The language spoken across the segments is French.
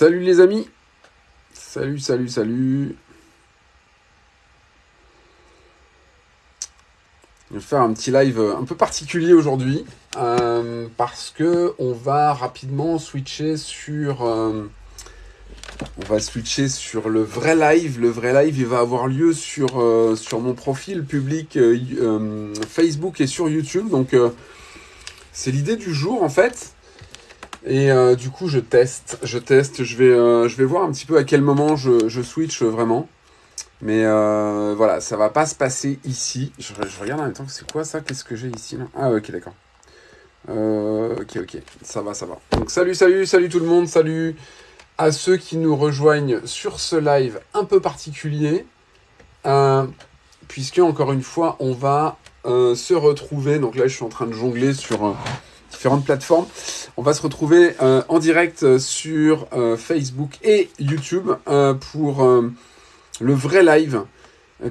Salut les amis. Salut, salut, salut. Je vais faire un petit live un peu particulier aujourd'hui euh, parce que on va rapidement switcher sur euh, sur le vrai live. Le vrai live, il va avoir lieu sur, euh, sur mon profil public Facebook et sur YouTube. Donc, c'est l'idée du jour, en fait. Et du coup, je teste. Je teste. Je vais, je vais voir un petit peu à quel moment je, switch vraiment. Mais voilà, ça va pas se passer ici. Je, regarde en même temps. C'est quoi ça? Qu'est-ce que j'ai ici Ah, ok, d'accord. ok, ok. Ça va, ça va. Donc, salut, salut, salut tout le monde. Salut à ceux qui nous rejoignent sur ce live un peu particulier, euh, puisque encore une fois, on va euh, se retrouver, donc là je suis en train de jongler sur euh, différentes plateformes, on va se retrouver en direct sur Facebook et YouTube pour le vrai live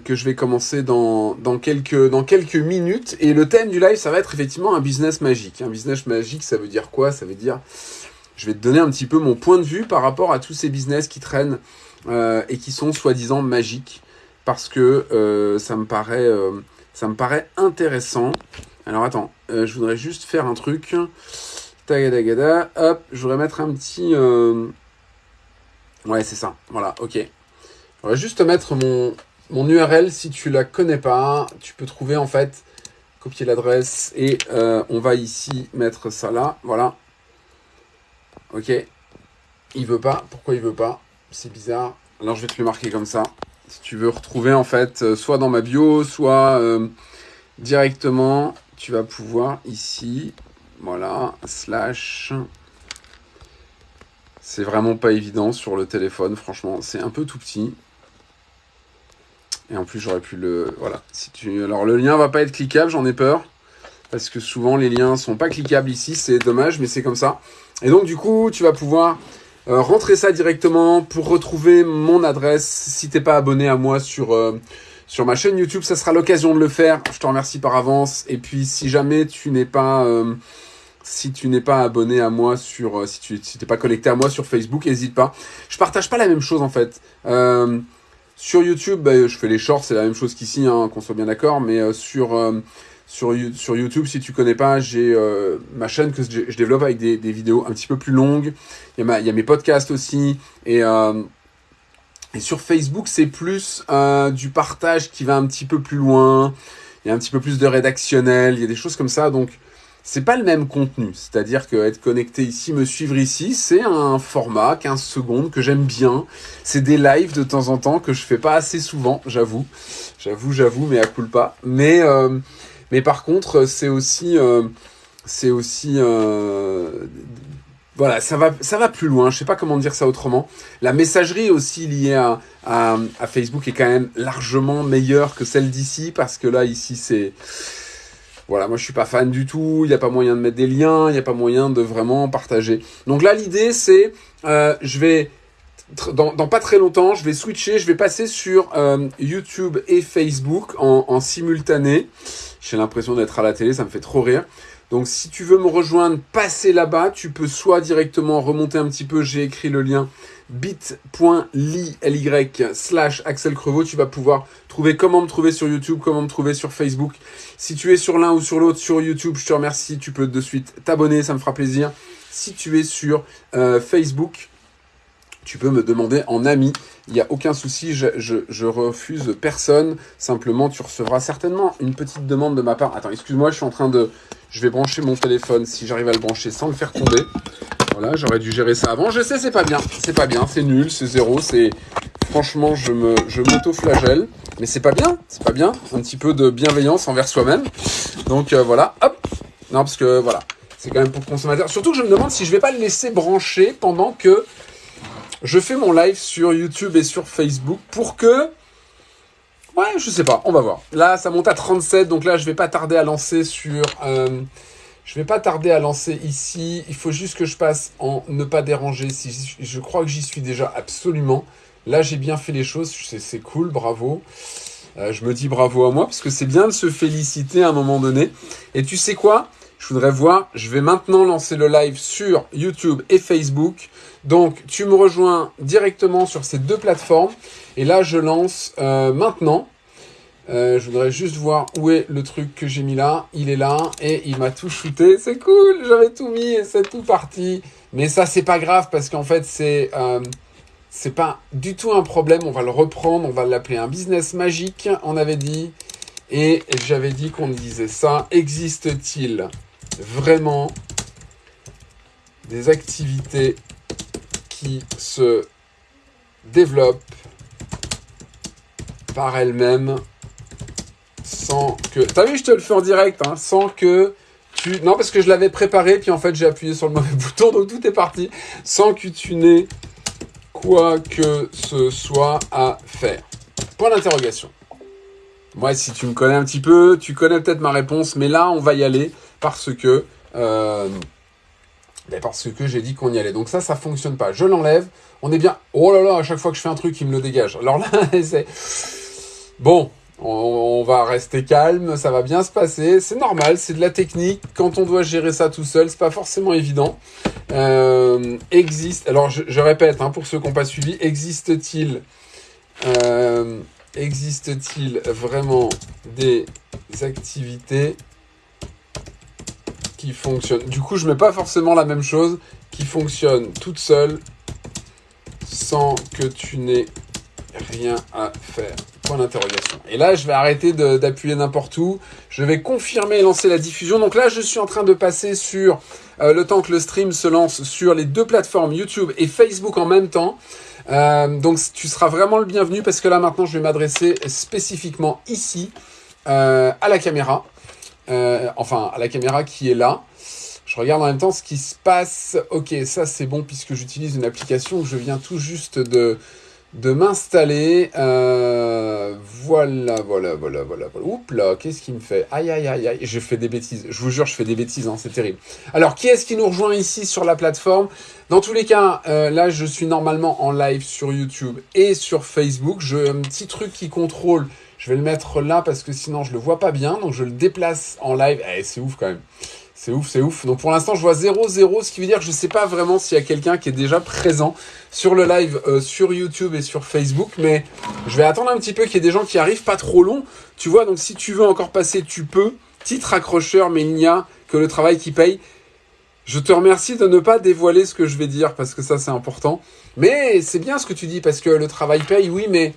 que je vais commencer dans, dans, quelques, dans quelques minutes. Et le thème du live, ça va être effectivement un business magique. Un business magique, ça veut dire quoi? Ça veut dire je vais te donner un petit peu mon point de vue par rapport à tous ces business qui traînent euh, et qui sont soi-disant magiques parce que euh, ça, me paraît, euh, ça me paraît intéressant. Alors attends, je voudrais juste faire un truc. Tagadagada, hop, je voudrais mettre un petit... Ouais, c'est ça, voilà, ok. On va juste mettre mon, URL si tu la connais pas. Tu peux trouver en fait, copier l'adresse et on va ici mettre ça là, voilà. Ok. Il veut pas. Pourquoi il veut pas? C'est bizarre. Alors je vais te le marquer comme ça. Si tu veux retrouver en fait, euh, soit dans ma bio, soit euh, directement, tu vas pouvoir ici, voilà, slash. C'est vraiment pas évident sur le téléphone, franchement, c'est un peu tout petit. Et en plus, j'aurais pu le... Voilà. Si tu... Alors, le lien va pas être cliquable, j'en ai peur. Parce que souvent, les liens sont pas cliquables ici. C'est dommage, mais c'est comme ça. Et donc du coup, tu vas pouvoir euh, rentrer ça directement pour retrouver mon adresse. Si t'es pas abonné à moi sur euh, sur ma chaîne YouTube, ça sera l'occasion de le faire. Je te remercie par avance. Et puis si jamais tu n'es pas euh, si tu n'es pas abonné à moi sur si tu t'es pas connecté à moi sur Facebook, n'hésite pas. Je partage pas la même chose en fait. sur YouTube, bah, je fais les shorts, c'est la même chose qu'ici, hein, qu'on soit bien d'accord. Mais sur YouTube, si tu connais pas, j'ai euh, ma chaîne que je, développe avec des, des, vidéos un petit peu plus longues. Il y a, y a mes podcasts aussi. Et, euh, et sur Facebook, c'est plus euh, du partage qui va un petit peu plus loin. Il y a un petit peu plus de rédactionnel. Il y a des choses comme ça. Donc, c'est pas le même contenu. C'est-à-dire que être connecté ici, me suivre ici, c'est un format 15 secondes que j'aime bien. C'est des lives de temps en temps que je fais pas assez souvent, j'avoue. J'avoue, j'avoue, mais à coule pas. Mais mais par contre, c'est aussi, euh, c'est aussi, euh, voilà, ça va, plus loin. Je sais pas comment dire ça autrement. La messagerie aussi liée à, Facebook est quand même largement meilleure que celle d'ici parce que là, ici, c'est voilà, moi je suis pas fan du tout, il n'y a pas moyen de mettre des liens, il n'y a pas moyen de vraiment partager. Donc là l'idée c'est, euh, je vais dans, pas très longtemps, je vais switcher, je vais passer sur euh, YouTube et Facebook en, simultané. J'ai l'impression d'être à la télé, ça me fait trop rire. Donc si tu veux me rejoindre, passer là-bas, tu peux soit directement remonter un petit peu, j'ai écrit le lien bit.ly slash Axel Crevaux, tu vas pouvoir trouver comment me trouver sur YouTube, comment me trouver sur Facebook. Si tu es sur l'un ou sur l'autre sur YouTube, je te remercie, tu peux de suite t'abonner, ça me fera plaisir. Si tu es sur euh, Facebook, tu peux me demander en ami. Il n'y a aucun souci, je, je, refuse personne. Simplement, tu recevras certainement une petite demande de ma part. Attends, excuse-moi, je suis en train de... Je vais brancher mon téléphone si j'arrive à le brancher sans le faire tomber. Voilà, j'aurais dû gérer ça avant. Je sais, c'est pas bien. C'est pas bien, c'est nul, c'est zéro, c'est... Franchement, je m'auto-flagelle. Mais c'est pas bien, c'est pas bien. Un petit peu de bienveillance envers soi-même. Donc euh, voilà, hop. Non, parce que voilà, c'est quand même pour le consommateur. Surtout que je me demande si je vais pas le laisser brancher pendant que je fais mon live sur YouTube et sur Facebook pour que... Ouais, je sais pas, on va voir. Là, ça monte à 37, donc là, je vais pas tarder à lancer sur... Euh, je vais pas tarder à lancer ici. Il faut juste que je passe en ne pas déranger. Si je crois que j'y suis déjà absolument. Là, j'ai bien fait les choses. C'est cool, bravo. Euh, je me dis bravo à moi parce que c'est bien de se féliciter à un moment donné. Et tu sais quoi? Je voudrais voir, je vais maintenant lancer le live sur YouTube et Facebook. Donc, tu me rejoins directement sur ces deux plateformes. Et là, je lance euh, maintenant. Euh, je voudrais juste voir où est le truc que j'ai mis là. Il est là et il m'a tout shooté. C'est cool, j'avais tout mis et c'est tout parti. Mais ça, c'est pas grave parce qu'en fait, c'est euh, pas du tout un problème. On va le reprendre, on va l'appeler un business magique, on avait dit. Et j'avais dit qu'on disait ça. Existe-t-il? Vraiment des activités qui se développent par elles-mêmes sans que... T'as vu, je te le fais en direct, hein, sans que tu... Non, parce que je l'avais préparé, puis en fait, j'ai appuyé sur le mauvais bouton, donc tout est parti, sans que tu n'aies quoi que ce soit à faire. Point d'interrogation. Moi, si tu me connais un petit peu, tu connais peut-être ma réponse, mais là, on va y aller parce que... Euh, ben que j'ai dit qu'on y allait. Donc ça, ça fonctionne pas. Je l'enlève. On est bien... Oh là là, à chaque fois que je fais un truc, il me le dégage. Alors là, c'est... Bon, on, va rester calme, ça va bien se passer. C'est normal, c'est de la technique. Quand on doit gérer ça tout seul, c'est pas forcément évident. Euh, existe, alors je, répète, hein, pour ceux qui n'ont pas suivi, existe-t-il euh, existe-t-il vraiment des activités qui fonctionnent Du coup, je mets pas forcément la même chose, qui fonctionne toute seule, sans que tu n'aies rien à faire. Point d'interrogation. Et là, je vais arrêter d'appuyer n'importe où. Je vais confirmer et lancer la diffusion. Donc là, je suis en train de passer sur, euh, le temps que le stream se lance, sur les deux plateformes YouTube et Facebook en même temps. Euh, donc tu seras vraiment le bienvenu parce que là maintenant, je vais m'adresser spécifiquement ici euh, à la caméra. Enfin, la caméra qui est là. Je regarde en même temps ce qui se passe. Ok, ça c'est bon puisque j'utilise une application que je viens tout juste de de m'installer. Euh, voilà, voilà, voilà, voilà. Oups là, qu'est-ce qu'il me fait? Aïe, aïe, aïe, aïe. Je fais des bêtises. Je vous jure, je fais des bêtises. Hein, c'est terrible. Alors, qui est-ce qui nous rejoint ici sur la plateforme? Dans tous les cas, euh, là, je suis normalement en live sur YouTube et sur Facebook. J'ai un petit truc qui contrôle. Je vais le mettre là parce que sinon, je le vois pas bien. Donc, je le déplace en live. Eh, c'est ouf quand même. C'est ouf, c'est ouf. Donc pour l'instant, je vois 0-0, ce qui veut dire que je ne sais pas vraiment s'il y a quelqu'un qui est déjà présent sur le live euh, sur YouTube et sur Facebook. Mais je vais attendre un petit peu qu'il y ait des gens qui arrivent, pas trop long. Tu vois, donc si tu veux encore passer, tu peux. Titre accrocheur, mais il n'y a que le travail qui paye. Je te remercie de ne pas dévoiler ce que je vais dire, parce que ça, c'est important. Mais c'est bien ce que tu dis, parce que le travail paye, oui, mais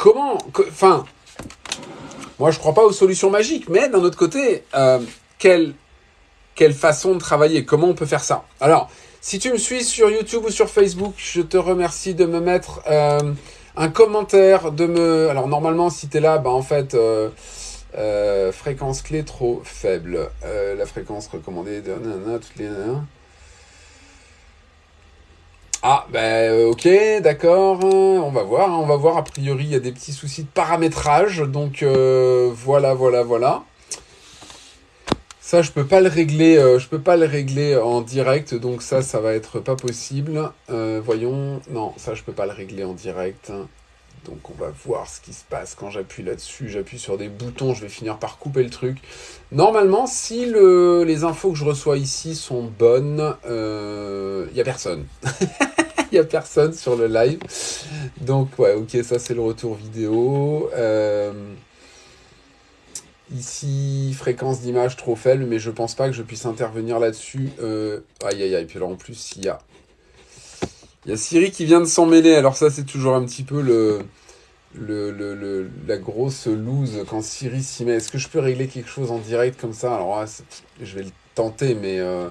comment... Enfin... Moi, je crois pas aux solutions magiques, mais d'un autre côté... Euh, quelle, façon de travailler, comment on peut faire ça? Alors, si tu me suis sur YouTube ou sur Facebook, je te remercie de me mettre euh, un commentaire, de me... Alors normalement, si tu es là, bah en fait, euh, fréquence clé trop faible. la fréquence recommandée de... toutes les... Ah, ben ok, d'accord, on va voir, hein, on va voir, a priori il y a des petits soucis de paramétrage, donc voilà, voilà, voilà. Ça, je peux pas le régler, euh, je peux pas le régler en direct, donc ça, ça va être pas possible. Euh, voyons, non, ça, je peux pas le régler en direct. Donc on va voir ce qui se passe quand j'appuie là-dessus. J'appuie sur des boutons, je vais finir par couper le truc. Normalement, si le, les infos que je reçois ici sont bonnes, il euh, n'y a personne. Il n'y a personne sur le live. Donc ouais, ok, ça c'est le retour vidéo. Ici, fréquence d'image trop faible, mais je pense pas que je puisse intervenir là-dessus. Euh, aïe, aïe, aïe. Puis alors, en plus, il y a... Il y a Siri qui vient de s'en mêler. Alors ça, c'est toujours un petit peu le, le, la grosse loose quand Siri s'y met. Est-ce que je peux régler quelque chose en direct comme ça? Alors je vais le tenter, mais... Euh,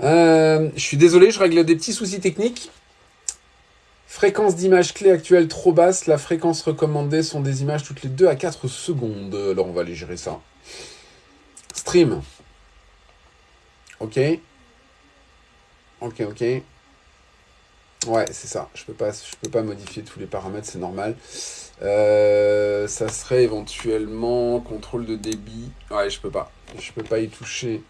euh, je suis désolé, je règle des petits soucis techniques. Fréquence d'image clé actuelle trop basse. La fréquence recommandée sont des images toutes les 2 à 4 secondes. Alors on va aller gérer ça. Stream. Ok. Ok, ok. Ouais, c'est ça. Je peux pas, je peux pas modifier tous les paramètres, c'est normal. Euh, ça serait éventuellement contrôle de débit. Ouais, je peux pas. Je peux pas y toucher.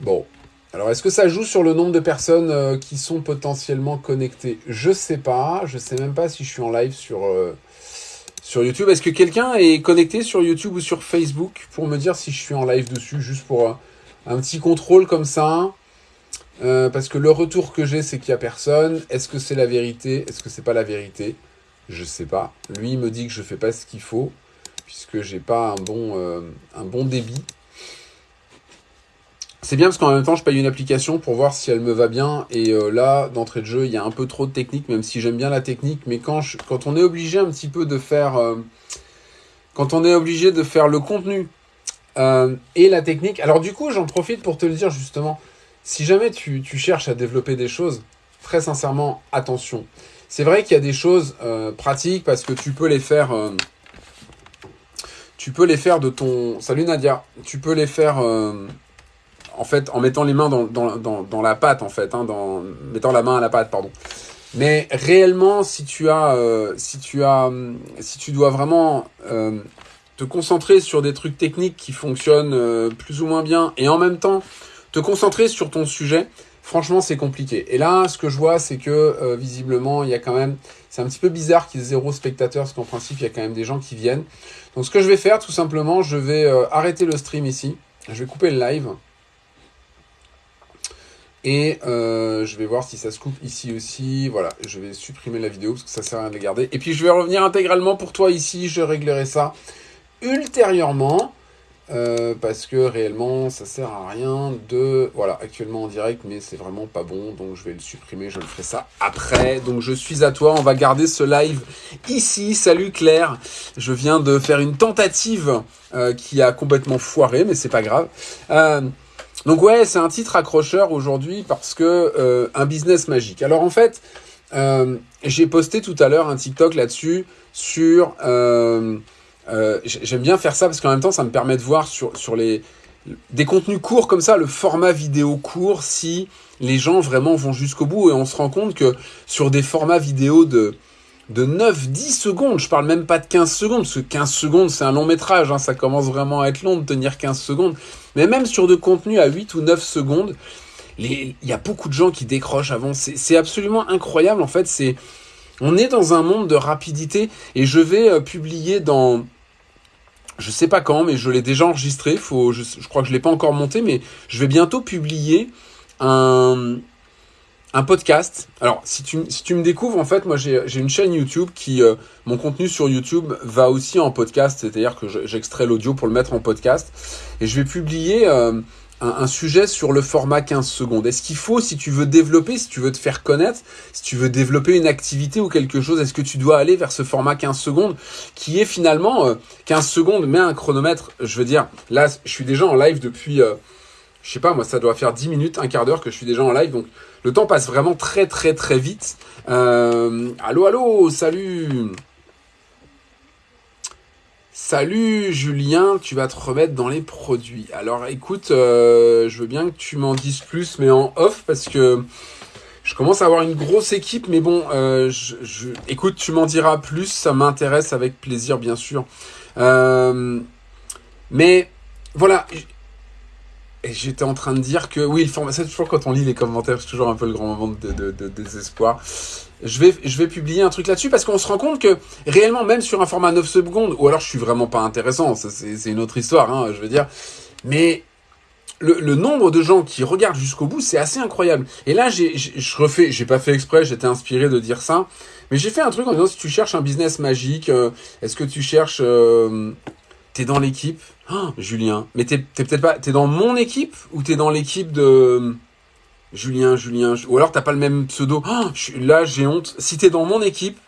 Bon, alors, est-ce que ça joue sur le nombre de personnes euh, qui sont potentiellement connectées? Je sais pas. Je sais même pas si je suis en live sur, euh, sur YouTube. Est-ce que quelqu'un est connecté sur YouTube ou sur Facebook pour me dire si je suis en live dessus, juste pour un petit contrôle comme ça parce que le retour que j'ai, c'est qu'il n'y a personne. Est-ce que c'est la vérité? Est-ce que c'est pas la vérité? Je sais pas. Lui, il me dit que je fais pas ce qu'il faut, puisque j'ai pas un bon, un bon débit. C'est bien parce qu'en même temps, je paye une application pour voir si elle me va bien. Et euh, là, d'entrée de jeu, il y a un peu trop de technique, même si j'aime bien la technique. Mais quand, quand on est obligé un petit peu de faire... Euh, quand on est obligé de faire le contenu euh, et la technique... Alors du coup, j'en profite pour te le dire justement. Si jamais tu, cherches à développer des choses, très sincèrement, attention. C'est vrai qu'il y a des choses pratiques parce que tu peux les faire... tu peux les faire de ton... Salut Nadia. Tu peux les faire en fait, en mettant les mains dans, la pâte, en fait, hein, mettant la main à la pâte, pardon. Mais réellement, si tu euh, si tu dois vraiment euh, te concentrer sur des trucs techniques qui fonctionnent euh, plus ou moins bien, et en même temps te concentrer sur ton sujet, franchement, c'est compliqué. Et là, ce que je vois, c'est que visiblement, il y a quand même, c'est un petit peu bizarre qu'il y ait zéro spectateur, parce qu'en principe, il y a quand même des gens qui viennent. Donc, ce que je vais faire, tout simplement, je vais arrêter le stream ici. Je vais couper le live. Et euh, je vais voir si ça se coupe ici aussi. Voilà, je vais supprimer la vidéo parce que ça sert à rien de la garder. Et puis je vais revenir intégralement pour toi ici. Je réglerai ça ultérieurement. Euh, parce que réellement ça sert à rien de voilà actuellement en direct mais c'est vraiment pas bon donc je vais le supprimer je le ferai ça après. Donc je suis à toi on va garder ce live ici. Salut Claire je viens de faire une tentative euh, qui a complètement foiré mais c'est pas grave. Donc ouais, c'est un titre accrocheur aujourd'hui parce que euh, un business magique. Alors en fait, euh, j'ai posté tout à l'heure un TikTok là-dessus sur... Euh, j'aime bien faire ça parce qu'en même temps, ça me permet de voir sur, sur les des contenus courts comme ça, le format vidéo court, si les gens vraiment vont jusqu'au bout. Et on se rend compte que sur des formats vidéo de de 9-10 secondes, je parle même pas de 15 secondes, parce que 15 secondes c'est un long métrage, hein, ça commence vraiment à être long de tenir 15 secondes, mais même sur de contenu à 8 ou 9 secondes, il y a beaucoup de gens qui décrochent avant, c'est absolument incroyable en fait, c'est on est dans un monde de rapidité, et je vais euh, publier dans... Je sais pas quand, mais je l'ai déjà enregistré, faut, je, crois que je l'ai pas encore monté, mais je vais bientôt publier un, un podcast. Alors, si tu, si tu me découvres, en fait, moi, j'ai une chaîne YouTube qui, euh, mon contenu sur YouTube va aussi en podcast, c'est-à-dire que j'extrais l'audio pour le mettre en podcast. Et je vais publier euh, un, sujet sur le format 15 secondes. Est-ce qu'il faut, si tu veux développer, si tu veux te faire connaître, si tu veux développer une activité ou quelque chose, est-ce que tu dois aller vers ce format 15 secondes qui est finalement euh, 15 secondes, mais un chronomètre, je veux dire, là, je suis déjà en live depuis... Euh, je sais pas, moi, ça doit faire 10 minutes, un quart d'heure que je suis déjà en live, donc le temps passe vraiment très très très vite. Euh, allô, allô, salut Salut Julien, tu vas te remettre dans les produits. Alors écoute, euh, je veux bien que tu m'en dises plus, mais en off, parce que je commence à avoir une grosse équipe, mais bon, euh, écoute, tu m'en diras plus, ça m'intéresse avec plaisir, bien sûr. mais voilà, j'étais en train de dire que, oui, le format, c'est toujours quand on lit les commentaires, c'est toujours un peu le grand moment de, désespoir. Je vais, je vais publier un truc là-dessus parce qu'on se rend compte que réellement, même sur un format 9 secondes, ou alors je suis vraiment pas intéressant, c'est une autre histoire, hein, je veux dire, mais le, nombre de gens qui regardent jusqu'au bout, c'est assez incroyable. Et là, j'ai, je refais, j'ai pas fait exprès, j'étais inspiré de dire ça, mais j'ai fait un truc en disant si tu cherches un business magique, euh, est-ce que tu cherches, euh, t'es dans l'équipe, Oh, Julien. Mais t'es peut-être pas. T'es dans mon équipe ou t'es dans l'équipe de. Julien, Julien. Ou alors t'as pas le même pseudo. Oh, là, j'ai honte. Si t'es dans mon équipe,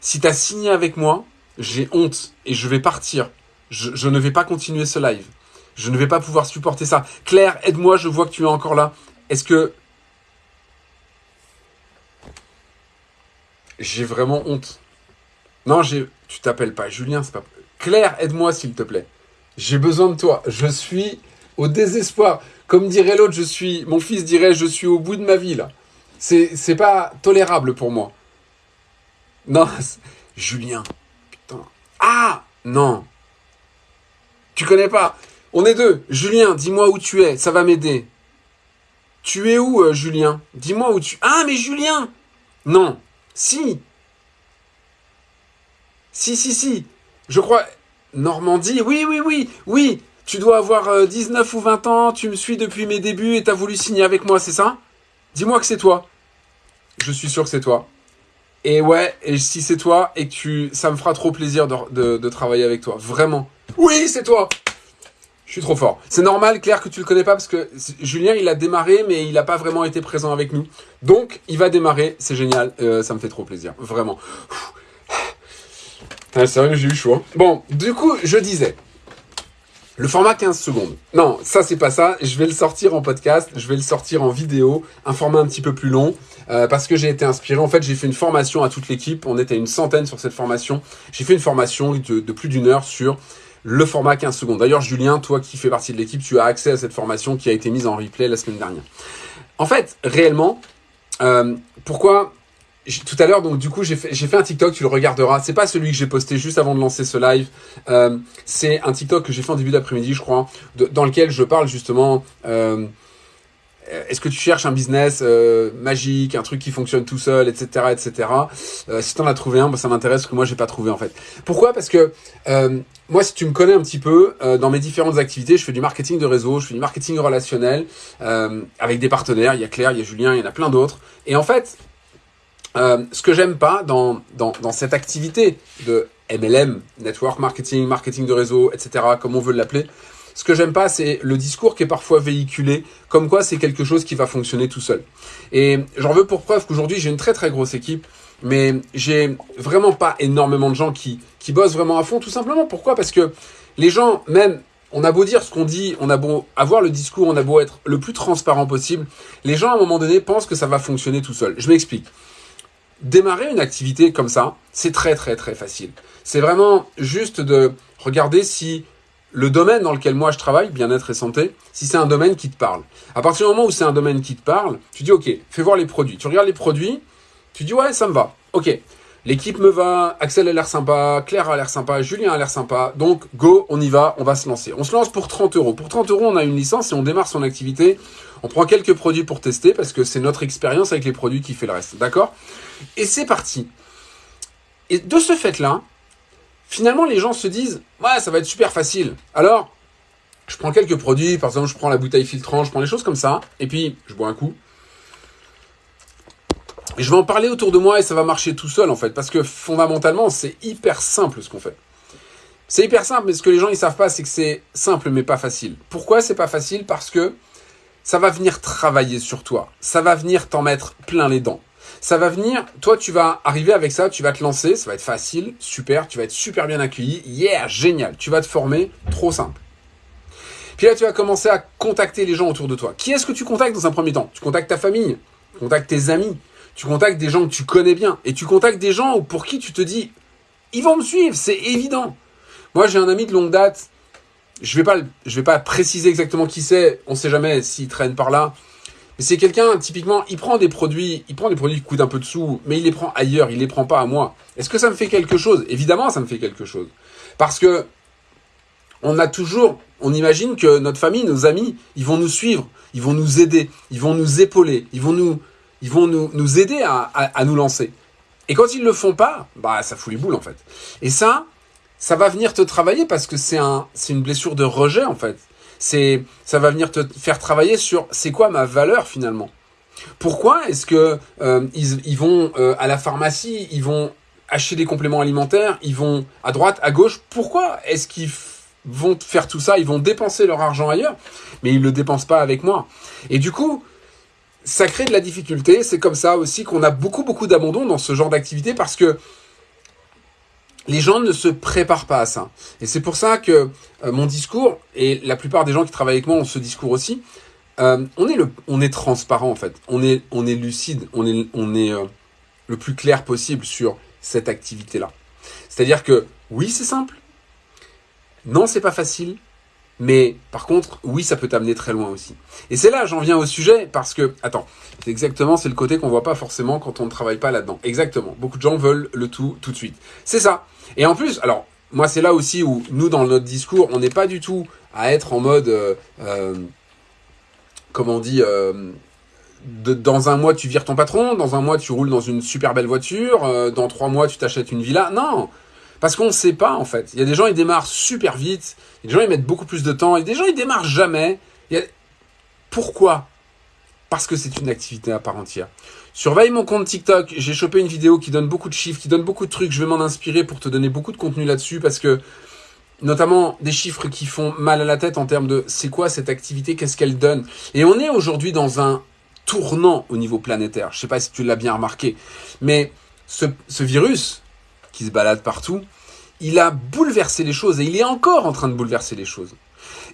si t'as signé avec moi, j'ai honte et je vais partir. Je, je, ne vais pas continuer ce live. Je ne vais pas pouvoir supporter ça. Claire, aide-moi, je vois que tu es encore là. Est-ce que. J'ai vraiment honte? Non, j'ai. Tu t'appelles pas Julien, c'est pas. Claire, aide-moi s'il te plaît. J'ai besoin de toi. Je suis au désespoir. Comme dirait l'autre, je suis. Mon fils dirait, je suis au bout de ma vie là. C'est, pas tolérable pour moi. Non, Julien. Putain. Ah Non. Tu connais pas? On est deux. Julien, dis-moi où tu es. Ça va m'aider. Tu es où, euh, Julien? Dis-moi où tu. Ah, mais Julien Non. Si. Si, si, si. Je crois... Normandie, oui, oui, oui, oui. Tu dois avoir 19 ou 20 ans, tu me suis depuis mes débuts et t'as voulu signer avec moi, c'est ça? Dis-moi que c'est toi. Je suis sûr que c'est toi. Et ouais, et si c'est toi, et que tu, ça me fera trop plaisir de, de, travailler avec toi. Vraiment. Oui, c'est toi Je suis trop fort. C'est normal, Claire, que tu le connais pas, parce que Julien, il a démarré, mais il n'a pas vraiment été présent avec nous. Donc, il va démarrer, c'est génial, euh, ça me fait trop plaisir. Vraiment. Ah, c'est vrai que j'ai eu chaud. Hein. Bon, du coup, je disais, le format 15 secondes. Non, ça c'est pas ça. Je vais le sortir en podcast, je vais le sortir en vidéo, un format un petit peu plus long, euh, parce que j'ai été inspiré. En fait, j'ai fait une formation à toute l'équipe. On était une centaine sur cette formation. J'ai fait une formation de, plus d'une heure sur le format 15 secondes. D'ailleurs, Julien, toi qui fais partie de l'équipe, tu as accès à cette formation qui a été mise en replay la semaine dernière. En fait, réellement, euh, pourquoi tout à l'heure, donc du coup, j'ai fait, un TikTok, tu le regarderas. C'est pas celui que j'ai posté juste avant de lancer ce live. Euh, c'est un TikTok que j'ai fait en début d'après-midi, je crois, dans lequel je parle justement. Euh, est-ce que tu cherches un business euh, magique, un truc qui fonctionne tout seul, etc., etc. Si t'en as trouvé un, bah, ça m'intéresse que moi j'ai pas trouvé en fait. Pourquoi? Parce que moi, si tu me connais un petit peu, dans mes différentes activités, je fais du marketing de réseau, je fais du marketing relationnel avec des partenaires. Il y a Claire, il y a Julien, il y en a plein d'autres. Et en fait, euh, ce que j'aime pas dans, dans, dans, cette activité de MLM, network marketing, marketing de réseau, etc., comme on veut l'appeler, ce que j'aime pas, c'est le discours qui est parfois véhiculé, comme quoi c'est quelque chose qui va fonctionner tout seul. Et j'en veux pour preuve qu'aujourd'hui, j'ai une très très grosse équipe, mais j'ai vraiment pas énormément de gens qui, qui bossent vraiment à fond, tout simplement. Pourquoi? Parce que les gens, même on a beau dire ce qu'on dit, on a beau avoir le discours, on a beau être le plus transparent possible, les gens à un moment donné pensent que ça va fonctionner tout seul. Je m'explique démarrer une activité comme ça, c'est très très très facile. C'est vraiment juste de regarder si le domaine dans lequel moi je travaille, bien-être et santé, si c'est un domaine qui te parle. À partir du moment où c'est un domaine qui te parle, tu dis ok, fais voir les produits. Tu regardes les produits, tu dis ouais, ça me va. Ok, l'équipe me va, Axel a l'air sympa, Claire a l'air sympa, Julien a l'air sympa. Donc go, on y va, on va se lancer. On se lance pour 30 euros. Pour 30 euros, on a une licence et on démarre son activité. On prend quelques produits pour tester parce que c'est notre expérience avec les produits qui fait le reste. D'accord? Et c'est parti. Et de ce fait-là, finalement, les gens se disent, ouais, ça va être super facile. Alors, je prends quelques produits, par exemple, je prends la bouteille filtrante, je prends des choses comme ça, et puis je bois un coup. Et je vais en parler autour de moi et ça va marcher tout seul en fait, parce que fondamentalement, c'est hyper simple ce qu'on fait. C'est hyper simple, mais ce que les gens ils savent pas, c'est que c'est simple mais pas facile. Pourquoi c'est pas facile? Parce que ça va venir travailler sur toi, ça va venir t'en mettre plein les dents ça va venir, toi tu vas arriver avec ça, tu vas te lancer, ça va être facile, super, tu vas être super bien accueilli, yeah, génial, tu vas te former, trop simple. Puis là tu vas commencer à contacter les gens autour de toi. Qui est-ce que tu contactes dans un premier temps? Tu contactes ta famille, tu contactes tes amis, tu contactes des gens que tu connais bien, et tu contactes des gens pour qui tu te dis, ils vont me suivre, c'est évident. Moi j'ai un ami de longue date, je vais pas, je vais pas préciser exactement qui c'est, on sait jamais s'il traîne par là, mais c'est quelqu'un, typiquement, il prend des produits, il prend des produits qui coûtent un peu de sous, mais il les prend ailleurs, il les prend pas à moi. Est-ce que ça me fait quelque chose? Évidemment, ça me fait quelque chose. Parce que on a toujours, on imagine que notre famille, nos amis, ils vont nous suivre, ils vont nous aider, ils vont nous épauler, ils vont nous, ils vont nous, nous aider à, à, nous lancer. Et quand ils le font pas, bah ça fout les boules en fait. Et ça, ça va venir te travailler parce que c'est un, c'est une blessure de rejet en fait c'est ça va venir te faire travailler sur c'est quoi ma valeur finalement. Pourquoi est-ce que euh, ils, vont euh, à la pharmacie, ils vont acheter des compléments alimentaires, ils vont à droite, à gauche? Pourquoi est-ce qu'ils vont faire tout ça? Ils vont dépenser leur argent ailleurs, mais ils le dépensent pas avec moi. Et du coup, ça crée de la difficulté. C'est comme ça aussi qu'on a beaucoup beaucoup d'abandon dans ce genre d'activité parce que les gens ne se préparent pas à ça. Et c'est pour ça que euh, mon discours, et la plupart des gens qui travaillent avec moi ont ce discours aussi, euh, on, est le, on est transparent en fait, on est, on est lucide, on est, on est euh, le plus clair possible sur cette activité-là. C'est-à-dire que oui, c'est simple, non, c'est pas facile, mais par contre, oui, ça peut t'amener très loin aussi. Et c'est là, j'en viens au sujet, parce que, attends, c'est exactement, c'est le côté qu'on voit pas forcément quand on ne travaille pas là-dedans. Exactement. Beaucoup de gens veulent le tout tout de suite. C'est ça. Et en plus, alors, moi, c'est là aussi où nous, dans notre discours, on n'est pas du tout à être en mode, euh, euh, comment on dit, euh, dans un mois, tu vires ton patron, dans un mois, tu roules dans une super belle voiture, dans trois mois, tu t'achètes une villa. Non Parce qu'on ne sait pas, en fait. Il y a des gens, ils démarrent super vite. Il y a des gens, ils mettent beaucoup plus de temps. Et des gens, ils démarrent jamais. Pourquoi? Parce que c'est une activité à part entière. Surveille mon compte TikTok. J'ai chopé une vidéo qui donne beaucoup de chiffres, qui donne beaucoup de trucs. Je vais m'en inspirer pour te donner beaucoup de contenu là-dessus parce que notamment des chiffres qui font mal à la tête en termes de c'est quoi cette activité, qu'est-ce qu'elle donne. Et on est aujourd'hui dans un tournant au niveau planétaire. Je sais pas si tu l'as bien remarqué, mais ce, virus qui se balade partout, il a bouleversé les choses et il est encore en train de bouleverser les choses.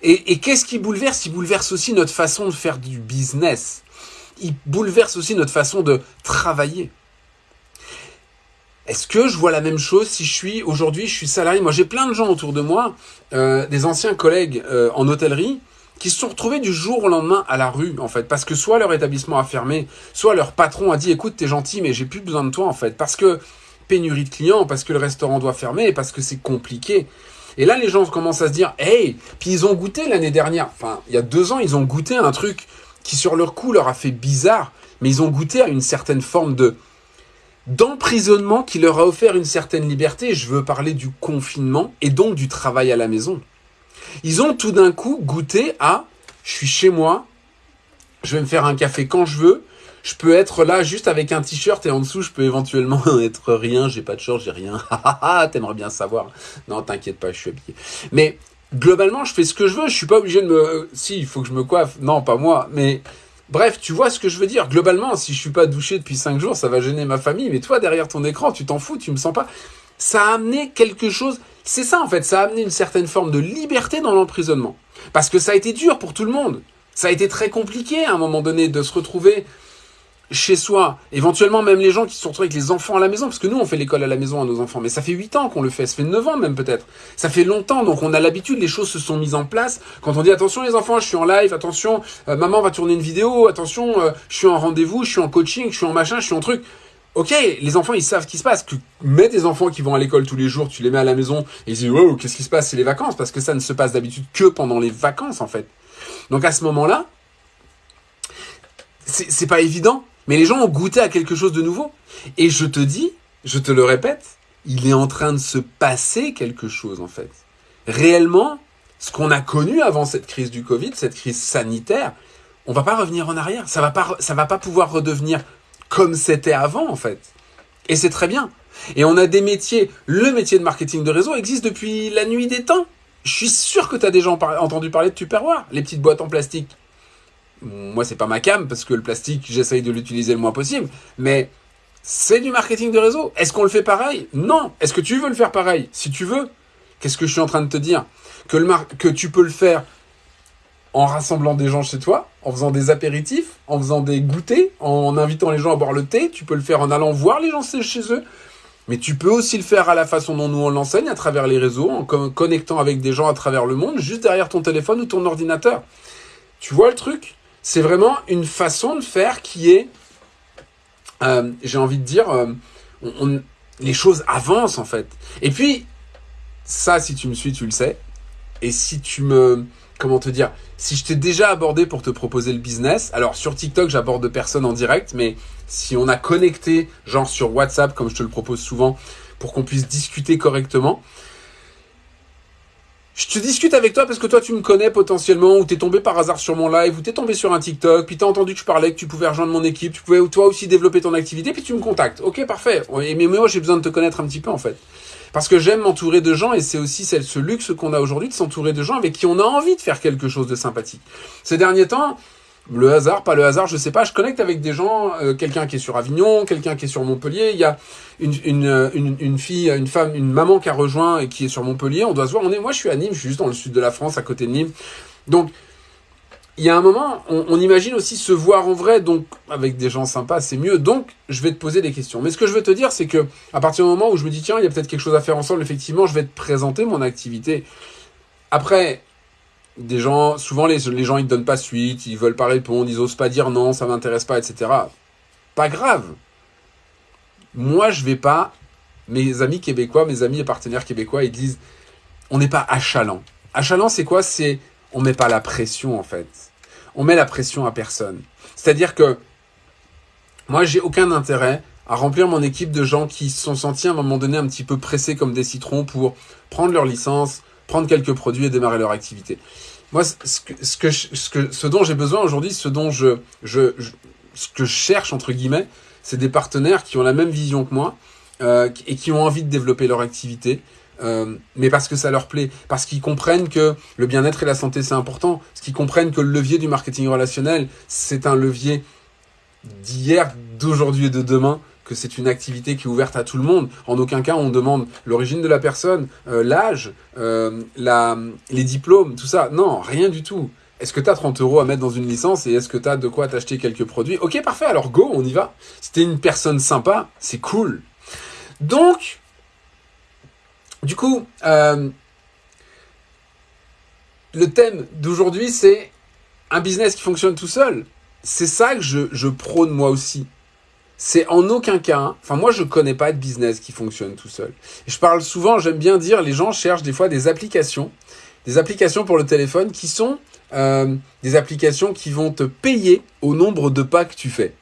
Et, et qu'est-ce qui bouleverse? Il bouleverse aussi notre façon de faire du business. Il bouleverse aussi notre façon de travailler. Est-ce que je vois la même chose si je suis aujourd'hui, je suis salarié? Moi, j'ai plein de gens autour de moi, euh, des anciens collègues euh, en hôtellerie, qui se sont retrouvés du jour au lendemain à la rue, en fait, parce que soit leur établissement a fermé, soit leur patron a dit, écoute, t'es gentil, mais j'ai plus besoin de toi, en fait, parce que pénurie de clients, parce que le restaurant doit fermer, parce que c'est compliqué. Et là, les gens commencent à se dire, hey, puis ils ont goûté l'année dernière, enfin, il y a deux ans, ils ont goûté un truc qui, sur leur coup, leur a fait bizarre, mais ils ont goûté à une certaine forme de d'emprisonnement qui leur a offert une certaine liberté. Je veux parler du confinement et donc du travail à la maison. Ils ont tout d'un coup goûté à je suis chez moi, je vais me faire un café quand je veux, je peux être là juste avec un t-shirt et en dessous je peux éventuellement être rien, j'ai pas de short, j'ai rien. T'aimerais bien savoir. Non, t'inquiète pas, je suis habillé. Mais globalement, je fais ce que je veux, je suis pas obligé de me si, il faut que je me coiffe. Non, pas moi, mais Bref, tu vois ce que je veux dire. Globalement, si je suis pas douché depuis 5 jours, ça va gêner ma famille. Mais toi, derrière ton écran, tu t'en fous, tu me sens pas. Ça a amené quelque chose. C'est ça, en fait. Ça a amené une certaine forme de liberté dans l'emprisonnement. Parce que ça a été dur pour tout le monde. Ça a été très compliqué à un moment donné de se retrouver chez soi, éventuellement même les gens qui se retrouvent avec les enfants à la maison, parce que nous on fait l'école à la maison à nos enfants, mais ça fait 8 ans qu'on le fait, ça fait 9 ans même peut-être, ça fait longtemps, donc on a l'habitude, les choses se sont mises en place, quand on dit attention les enfants, je suis en live, attention, euh, maman va tourner une vidéo, attention, euh, je suis en rendez-vous, je suis en coaching, je suis en machin, je suis en truc, Ok, les enfants ils savent ce qui se passe. Que mets des enfants qui vont à l'école tous les jours, tu les mets à la maison et ils disent wow qu'est-ce qui se passe c'est les vacances parce que ça ne se passe d'habitude que pendant les vacances en fait. Donc à ce moment-là, c'est pas évident mais les gens ont goûté à quelque chose de nouveau. Et je te dis, je te le répète, il est en train de se passer quelque chose en fait. Réellement, ce qu'on a connu avant cette crise du Covid, cette crise sanitaire, on va pas revenir en arrière. Ça va pas, va pas pouvoir redevenir comme c'était avant en fait. Et c'est très bien. Et on a des métiers. Le métier de marketing de réseau existe depuis la nuit des temps. Je suis sûr que tu as déjà entendu parler de Tupperware, les petites boîtes en plastique moi c'est pas ma cam parce que le plastique j'essaye de l'utiliser le moins possible, mais c'est du marketing de réseau. Est-ce qu'on le fait pareil? Non. Est-ce que tu veux le faire pareil? Si tu veux, qu'est-ce que je suis en train de te dire? Que, que tu peux le faire en rassemblant des gens chez toi, en faisant des apéritifs, en faisant des goûters, en invitant les gens à boire le thé. Tu peux le faire en allant voir les gens chez eux. Mais tu peux aussi le faire à la façon dont nous on l'enseigne, à travers les réseaux, en connectant avec des gens à travers le monde, juste derrière ton téléphone ou ton ordinateur. Tu vois le truc? C'est vraiment une façon de faire qui est, euh, j'ai envie de dire, euh, les choses avancent en fait. Et puis, ça, si tu me suis, tu le sais. Et si tu me, comment te dire, si je t'ai déjà abordé pour te proposer le business, alors sur TikTok, j'aborde personne en direct, mais si on a connecté, genre sur WhatsApp, comme je te le propose souvent, pour qu'on puisse discuter correctement, je te discute avec toi parce que toi tu me connais potentiellement ou t'es tombé par hasard sur mon live ou t'es tombé sur un TikTok puis t'as entendu que je parlais que tu pouvais rejoindre mon équipe tu pouvais toi aussi développer ton activité puis tu me contactes. Ok parfait. Mais moi j'ai besoin de te connaître un petit peu en fait. Parce que j'aime m'entourer de gens et c'est aussi ce luxe qu'on a aujourd'hui de s'entourer de gens avec qui on a envie de faire quelque chose de sympathique. Ces derniers temps le hasard, pas le hasard, je sais pas. Je connecte avec des gens, euh, quelqu'un qui est sur Avignon, quelqu'un qui est sur Montpellier. Il y a euh, une, fille, une femme, une maman qui a rejoint et qui est sur Montpellier. On doit se voir. Moi, je suis à Nîmes, je suis juste dans le sud de la France, à côté de Nîmes. Donc, il y a un moment, on, on, imagine aussi se voir en vrai, donc avec des gens sympas, c'est mieux. Donc, je vais te poser des questions. Mais ce que je veux te dire, c'est que à partir du moment où je me dis tiens, il y a peut-être quelque chose à faire ensemble, effectivement, je vais te présenter mon activité. Après, des gens, souvent les, gens ils te donnent pas suite, ils veulent pas répondre, ils osent pas dire non, ça m'intéresse pas, etc. Pas grave. Moi, je vais pas. Mes amis québécois, mes amis et partenaires québécois, ils disent on n'est pas achalant. Achalant, c'est quoi? C'est on met pas la pression en fait. On met la pression à personne. C'est-à-dire que moi, j'ai aucun intérêt à remplir mon équipe de gens qui se sont sentis à un moment donné un petit peu pressés comme des citrons pour prendre leur licence, prendre quelques produits et démarrer leur activité. Moi, ce que, ce que, ce, dont j'ai besoin aujourd'hui, ce dont je, je, ce que je cherche entre guillemets, c'est des partenaires qui ont la même vision que moi euh, et qui ont envie de développer leur activité, euh, mais parce que ça leur plaît, parce qu'ils comprennent que le bien-être et la santé c'est important, parce qu'ils comprennent que le levier du marketing relationnel c'est un levier d'hier, d'aujourd'hui et de demain, c'est une activité qui est ouverte à tout le monde. En aucun cas, on demande l'origine de la personne, euh, l'âge, euh, les diplômes, tout ça. Non, rien du tout. Est-ce que tu as 30 euros à mettre dans une licence et est-ce que tu as de quoi t'acheter quelques produits? Ok, parfait, alors go, on y va. Si t'es une personne sympa, c'est cool. Donc, du coup, euh, le thème d'aujourd'hui, c'est un business qui fonctionne tout seul. C'est ça que je prône moi aussi c'est en aucun cas, enfin moi je connais pas de business qui fonctionne tout seul. je parle souvent, j'aime bien dire, les gens cherchent des fois des applications, des applications pour le téléphone qui sont euh, des applications qui vont te payer au nombre de pas que tu fais.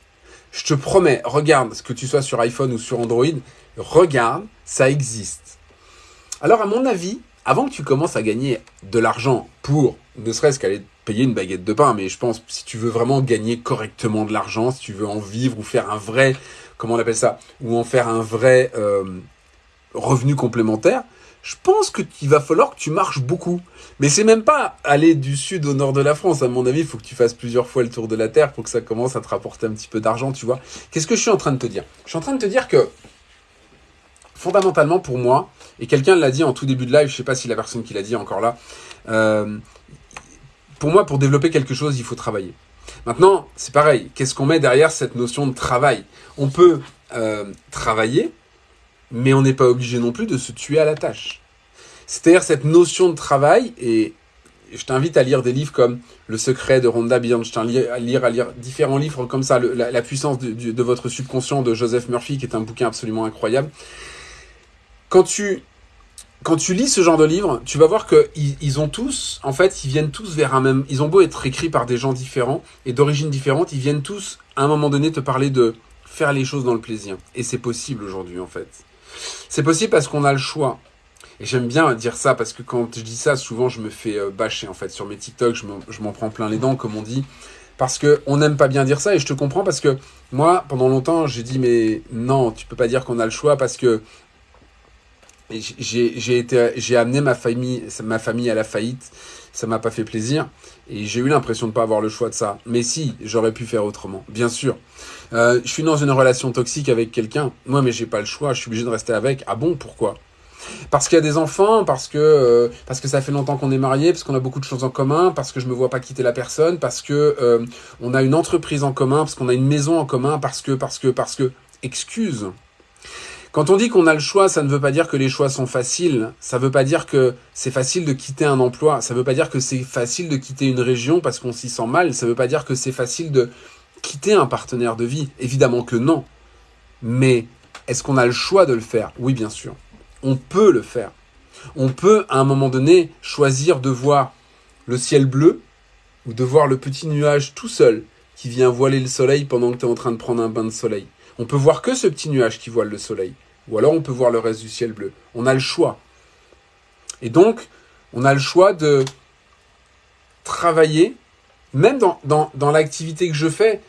Je te promets, regarde, que tu sois sur iPhone ou sur Android, regarde, ça existe. Alors à mon avis, avant que tu commences à gagner de l'argent pour ne serait-ce qu'aller payer une baguette de pain, mais je pense si tu veux vraiment gagner correctement de l'argent, si tu veux en vivre ou faire un vrai, comment on appelle ça, ou en faire un vrai euh, revenu complémentaire, je pense que il va falloir que tu marches beaucoup. Mais c'est même pas aller du sud au nord de la France. À mon avis, il faut que tu fasses plusieurs fois le tour de la Terre pour que ça commence à te rapporter un petit peu d'argent, tu vois. Qu'est-ce que je suis en train de te dire? Je suis en train de te dire que, fondamentalement pour moi, et quelqu'un l'a dit en tout début de live, je sais pas si la personne qui l'a dit est encore là, euh, pour moi, pour développer quelque chose, il faut travailler. Maintenant, c'est pareil. Qu'est-ce qu'on met derrière cette notion de travail? On peut euh, travailler, mais on n'est pas obligé non plus de se tuer à la tâche. C'est-à-dire cette notion de travail, et je t'invite à lire des livres comme Le secret de Rhonda Bernstein, à lire, à lire différents livres comme ça, la, puissance de, votre subconscient de Joseph Murphy, qui est un bouquin absolument incroyable. Quand tu quand tu lis ce genre de livre, tu vas voir que ils, ont tous, en fait, ils viennent tous vers un même. Ils ont beau être écrits par des gens différents et d'origines différentes, ils viennent tous à un moment donné te parler de faire les choses dans le plaisir. Et c'est possible aujourd'hui, en fait. C'est possible parce qu'on a le choix. Et j'aime bien dire ça parce que quand je dis ça, souvent je me fais euh, bâcher en fait sur mes TikTok, je m'en prends plein les dents, comme on dit, parce que on n'aime pas bien dire ça et je te comprends parce que moi, pendant longtemps, j'ai dit mais non, tu peux pas dire qu'on a le choix parce que j'ai été j'ai amené ma famille ma famille à la faillite. Ça m'a pas fait plaisir. Et j'ai eu l'impression de pas avoir le choix de ça. Mais si j'aurais pu faire autrement. Bien sûr. Euh, je suis dans une relation toxique avec quelqu'un. Moi mais j'ai pas le choix. Je suis obligé de rester avec. Ah bon? Pourquoi? Parce qu'il y a des enfants, parce que euh, parce que ça fait longtemps qu'on est mariés, parce qu'on a beaucoup de choses en commun, parce que je me vois pas quitter la personne, parce que euh, on a une entreprise en commun, parce qu'on a une maison en commun, parce que parce que parce que. Excuse. Quand on dit qu'on a le choix, ça ne veut pas dire que les choix sont faciles. Ça ne veut pas dire que c'est facile de quitter un emploi. Ça ne veut pas dire que c'est facile de quitter une région parce qu'on s'y sent mal. Ça ne veut pas dire que c'est facile de quitter un partenaire de vie. Évidemment que non. Mais est-ce qu'on a le choix de le faire? Oui, bien sûr. On peut le faire. On peut, à un moment donné, choisir de voir le ciel bleu ou de voir le petit nuage tout seul qui vient voiler le soleil pendant que tu es en train de prendre un bain de soleil. On peut voir que ce petit nuage qui voile le soleil. Ou alors on peut voir le reste du ciel bleu. On a le choix. Et donc, on a le choix de travailler, même dans, dans, l'activité que je fais,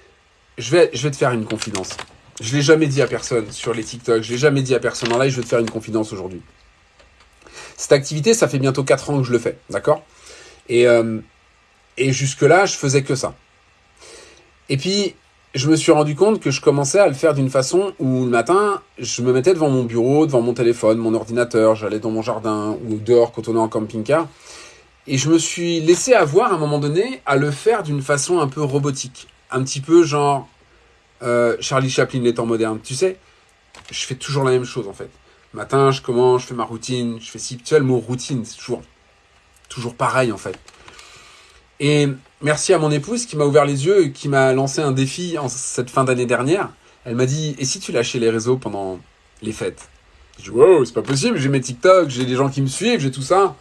je vais, je vais te faire une confidence. Je ne l'ai jamais dit à personne sur les TikTok, je ne l'ai jamais dit à personne en live, je vais te faire une confidence aujourd'hui. Cette activité, ça fait bientôt 4 ans que je le fais, d'accord? Et, euh, et jusque-là, je faisais que ça. Et puis, je me suis rendu compte que je commençais à le faire d'une façon où le matin, je me mettais devant mon bureau, devant mon téléphone, mon ordinateur, j'allais dans mon jardin ou dehors quand on est en camping-car. Et je me suis laissé avoir à un moment donné à le faire d'une façon un peu robotique. Un petit peu genre euh, Charlie Chaplin, les temps modernes. Tu sais, je fais toujours la même chose en fait. matin, je commence, je fais ma routine, je fais si. Tu sais, le mot routine, c'est toujours, toujours pareil en fait. Et merci à mon épouse qui m'a ouvert les yeux et qui m'a lancé un défi en cette fin d'année dernière. Elle m'a dit Et si tu lâchais les réseaux pendant les fêtes? Je dis Wow, c'est pas possible, j'ai mes TikTok, j'ai des gens qui me suivent, j'ai tout ça.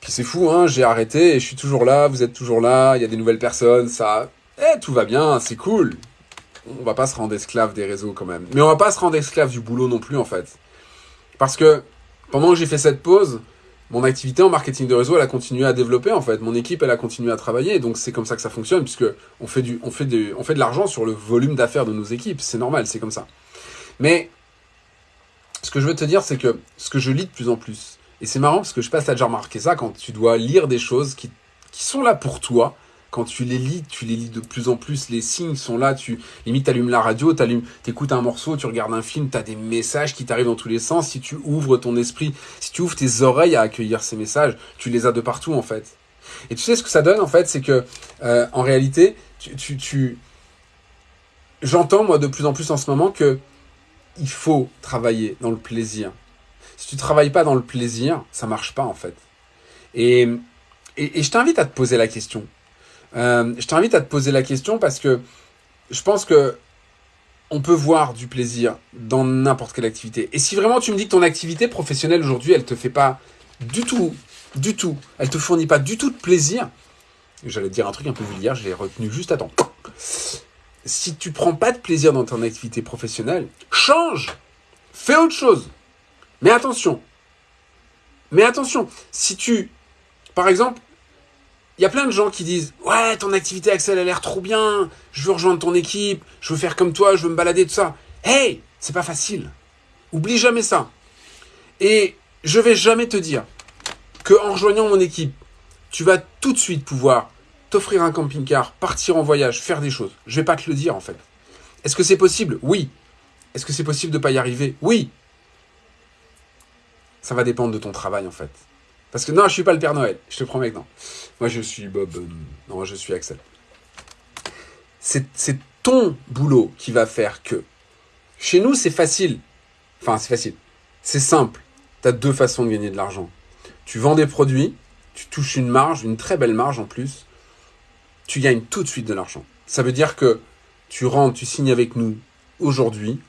Puis c'est fou, hein, j'ai arrêté et je suis toujours là, vous êtes toujours là, il y a des nouvelles personnes, ça. Eh, tout va bien, c'est cool. on va pas se rendre esclave des réseaux quand même. Mais on va pas se rendre esclave du boulot non plus en fait. Parce que pendant que j'ai fait cette pause, mon activité en marketing de réseau, elle a continué à développer en fait. Mon équipe, elle a continué à travailler. donc c'est comme ça que ça fonctionne, puisque on fait du, on fait du, on fait de l'argent sur le volume d'affaires de nos équipes. C'est normal, c'est comme ça. Mais ce que je veux te dire, c'est que ce que je lis de plus en plus, et c'est marrant parce que je passe à déjà remarqué ça quand tu dois lire des choses qui, qui sont là pour toi, quand tu les lis, tu les lis de plus en plus, les signes sont là, tu limite allumes la radio, tu écoutes un morceau, tu regardes un film, tu as des messages qui t'arrivent dans tous les sens, si tu ouvres ton esprit, si tu ouvres tes oreilles à accueillir ces messages, tu les as de partout en fait. Et tu sais ce que ça donne en fait, c'est que euh, en réalité, j'entends moi de plus en plus en ce moment que il faut travailler dans le plaisir. Si tu travailles pas dans le plaisir, ça marche pas en fait. et je t'invite à te poser la question. Euh, je t'invite à te poser la question parce que je pense que on peut voir du plaisir dans n'importe quelle activité. Et si vraiment tu me dis que ton activité professionnelle aujourd'hui, elle te fait pas du tout, du tout, elle te fournit pas du tout de plaisir, j'allais dire un truc un peu vulgaire, je l'ai retenu juste à temps. Si tu prends pas de plaisir dans ton activité professionnelle, change, fais autre chose. Mais attention, mais attention, si tu, par exemple, il y a plein de gens qui disent Ouais, ton activité Axel a l'air trop bien, je veux rejoindre ton équipe, je veux faire comme toi, je veux me balader, tout ça. Hey, c'est pas facile. Oublie jamais ça. Et je vais jamais te dire que en rejoignant mon équipe, tu vas tout de suite pouvoir t'offrir un camping-car, partir en voyage, faire des choses. Je vais pas te le dire en fait. Est-ce que c'est possible? Oui. Est-ce que c'est possible de pas y arriver? Oui. Ça va dépendre de ton travail en fait. Parce que non, je suis pas le Père Noël, je te promets que non. Moi, je suis Bob. Euh, non, je suis Axel. C'est ton boulot qui va faire que. Chez nous, c'est facile. Enfin, c'est facile. C'est simple. Tu as deux façons de gagner de l'argent. Tu vends des produits, tu touches une marge, une très belle marge en plus. Tu gagnes tout de suite de l'argent. Ça veut dire que tu rentres, tu signes avec nous aujourd'hui.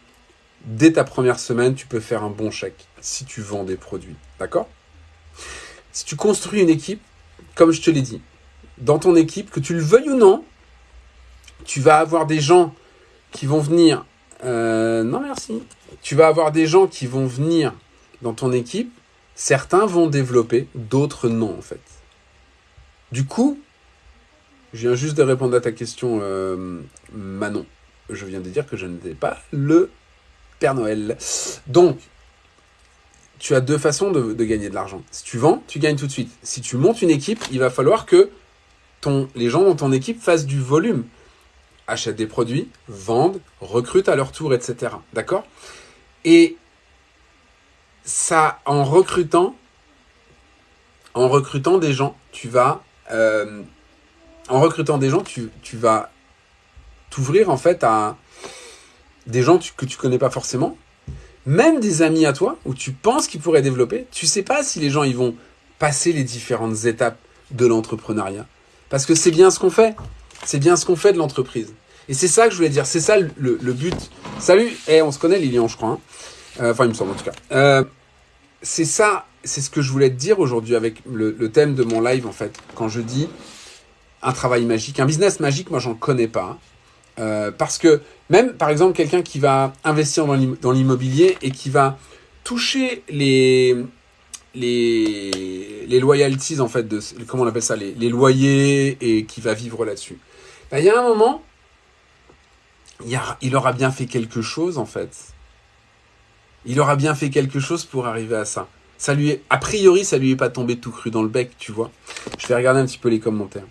Dès ta première semaine, tu peux faire un bon chèque si tu vends des produits. D'accord? Si tu construis une équipe, comme je te l'ai dit, dans ton équipe, que tu le veuilles ou non, tu vas avoir des gens qui vont venir. Euh, non, merci. Tu vas avoir des gens qui vont venir dans ton équipe. Certains vont développer, d'autres non, en fait. Du coup, je viens juste de répondre à ta question, euh, Manon. Je viens de dire que je n'étais pas le Père Noël. Donc, tu as deux façons de, gagner de l'argent. Si tu vends, tu gagnes tout de suite. Si tu montes une équipe, il va falloir que les gens dans ton équipe fassent du volume. Achètent des produits, vendent, recrutent à leur tour, etc. D'accord? Et ça, en recrutant, en recrutant des gens, tu vas, euh, en recrutant des gens, tu, tu vas t'ouvrir en fait à des gens que tu connais pas forcément, même des amis à toi, où tu penses qu'ils pourraient développer, tu sais pas si les gens ils vont passer les différentes étapes de l'entrepreneuriat. Parce que c'est bien ce qu'on fait. C'est bien ce qu'on fait de l'entreprise. Et c'est ça que je voulais dire. C'est ça le, but. Salut, eh, on se connaît Lilian, je crois. Hein. Euh, enfin, il me semble en tout cas. Euh, c'est ça, c'est ce que je voulais te dire aujourd'hui avec le, le, thème de mon live en fait. Quand je dis un travail magique, un business magique, moi j'en connais pas. Euh, parce que même, par exemple, quelqu'un qui va investir dans l'immobilier et qui va toucher les, les, les loyalties, en fait, de, comment on appelle ça, les, loyers et qui va vivre là-dessus. Ben, il y a un moment, il, y il aura bien fait quelque chose, en fait. Il aura bien fait quelque chose pour arriver à ça. Ça lui est, a priori, ça lui est pas tombé tout cru dans le bec, tu vois. Je vais regarder un petit peu les commentaires.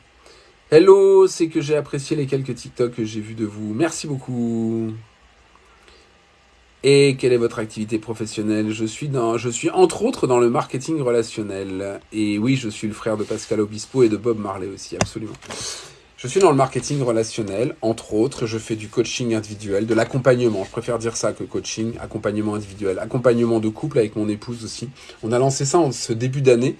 Hello, c'est que j'ai apprécié les quelques TikTok que j'ai vus de vous. Merci beaucoup. Et quelle est votre activité professionnelle? Je suis dans, je suis entre autres dans le marketing relationnel. Et oui, je suis le frère de Pascal Obispo et de Bob Marley aussi, absolument. Je suis dans le marketing relationnel, entre autres, je fais du coaching individuel, de l'accompagnement. Je préfère dire ça que coaching, accompagnement individuel, accompagnement de couple avec mon épouse aussi. On a lancé ça en ce début d'année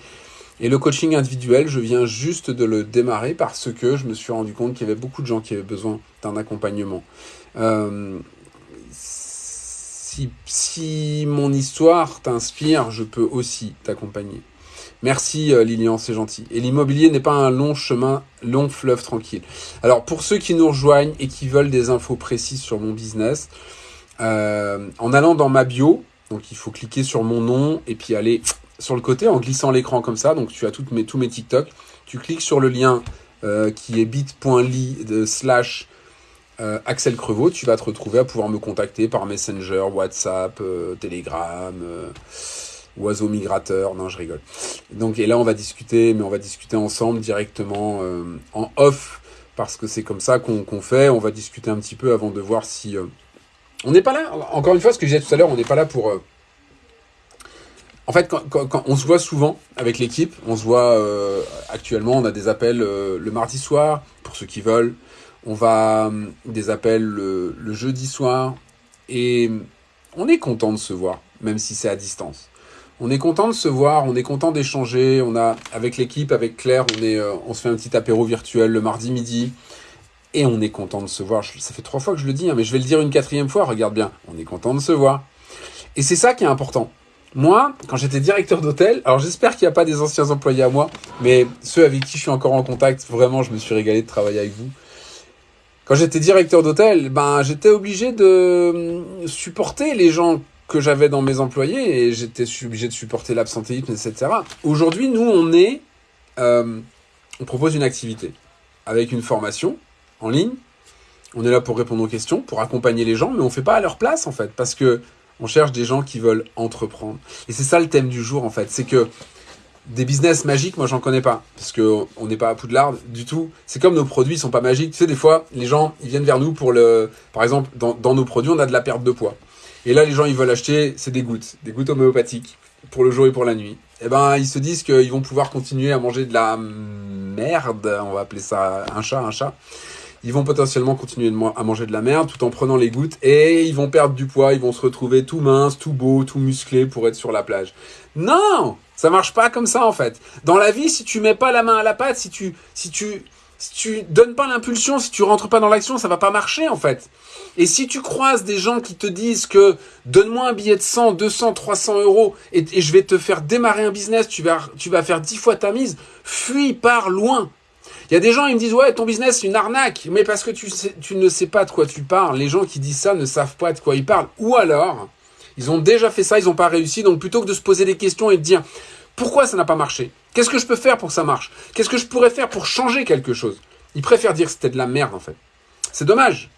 et le coaching individuel, je viens juste de le démarrer parce que je me suis rendu compte qu'il y avait beaucoup de gens qui avaient besoin d'un accompagnement. Euh, si, si, mon histoire t'inspire, je peux aussi t'accompagner. Merci euh, Lilian, c'est gentil. Et l'immobilier n'est pas un long chemin, long fleuve tranquille. Alors pour ceux qui nous rejoignent et qui veulent des infos précises sur mon business, euh, en allant dans ma bio, donc il faut cliquer sur mon nom et puis aller sur le côté en glissant l'écran comme ça. Donc tu as tous mes TikTok. Tu cliques sur le lien euh, qui est bit.ly slash euh, Axel Crevaux. Tu vas te retrouver à pouvoir me contacter par Messenger, WhatsApp, euh, Telegram, Oiseau Migrateur. Non, je rigole. Donc et là on va discuter, mais on va discuter ensemble directement en off parce que c'est comme ça qu'on fait. On va discuter un petit peu avant de voir si... on n'est pas là, encore une fois, ce que je disais tout à l'heure, on n'est pas là pour en fait, on se voit souvent avec l'équipe, on se voit euh, actuellement, on a des appels euh, le mardi soir, pour ceux qui veulent. On va euh, des appels le, jeudi soir. Et on est content de se voir, même si c'est à distance. On est content de se voir, on est content d'échanger. On a, avec l'équipe, avec Claire, on, on se fait un petit apéro virtuel le mardi midi. Et on est content de se voir. Ça fait trois fois que je le dis, hein, mais je vais le dire une quatrième fois. Regarde bien, on est content de se voir. Et c'est ça qui est important. Moi, quand j'étais directeur d'hôtel, alors j'espère qu'il n'y a pas des anciens employés à moi, mais ceux avec qui je suis encore en contact, vraiment, je me suis régalé de travailler avec vous. Quand j'étais directeur d'hôtel, ben, j'étais obligé de hum, supporter les gens que j'avais dans mes employés et j'étais obligé de supporter l'absentéisme, etc. Aujourd'hui, nous, on est, euh, on propose une activité avec une formation en ligne. On est là pour répondre aux questions, pour accompagner les gens, mais on fait pas à leur place en fait, parce que on cherche des gens qui veulent entreprendre. Et c'est ça le thème du jour en fait. C'est que des business magiques, moi j'en connais pas. Parce qu'on n'est pas à Poudlard du tout. C'est comme nos produits sont pas magiques. Tu sais, des fois, les gens, ils viennent vers nous pour le... Par exemple, dans, nos produits, on a de la perte de poids. Et là, les gens, ils veulent acheter, c'est des gouttes. Des gouttes homéopathiques. Pour le jour et pour la nuit. Eh ben, ils se disent qu'ils vont pouvoir continuer à manger de la merde. On va appeler ça un chat, un chat ils vont potentiellement continuer à manger de la merde tout en prenant les gouttes et ils vont perdre du poids, ils vont se retrouver tout minces, tout beau, tout musclé pour être sur la plage. Non, ça marche pas comme ça en fait. Dans la vie, si tu mets pas la main à la pâte, si tu si tu si tu donnes pas l'impulsion, si tu rentres pas dans l'action, ça va pas marcher en fait. Et si tu croises des gens qui te disent que donne-moi un billet de 100, 200, 300 euros et, je vais te faire démarrer un business, tu vas, tu vas faire 10 fois ta mise, fuis, pars loin. Il y a des gens, ils me disent, ouais, ton business, c'est une arnaque. Mais parce que tu, ne sais pas de quoi tu parles. Les gens qui disent ça ne savent pas de quoi ils parlent. Ou alors, ils ont déjà fait ça, ils n'ont pas réussi. Donc, plutôt que de se poser des questions et de dire, pourquoi ça n'a pas marché? Qu'est-ce que je peux faire pour que ça marche? Qu'est-ce que je pourrais faire pour changer quelque chose? Ils préfèrent dire que c'était de la merde, en fait. C'est dommage.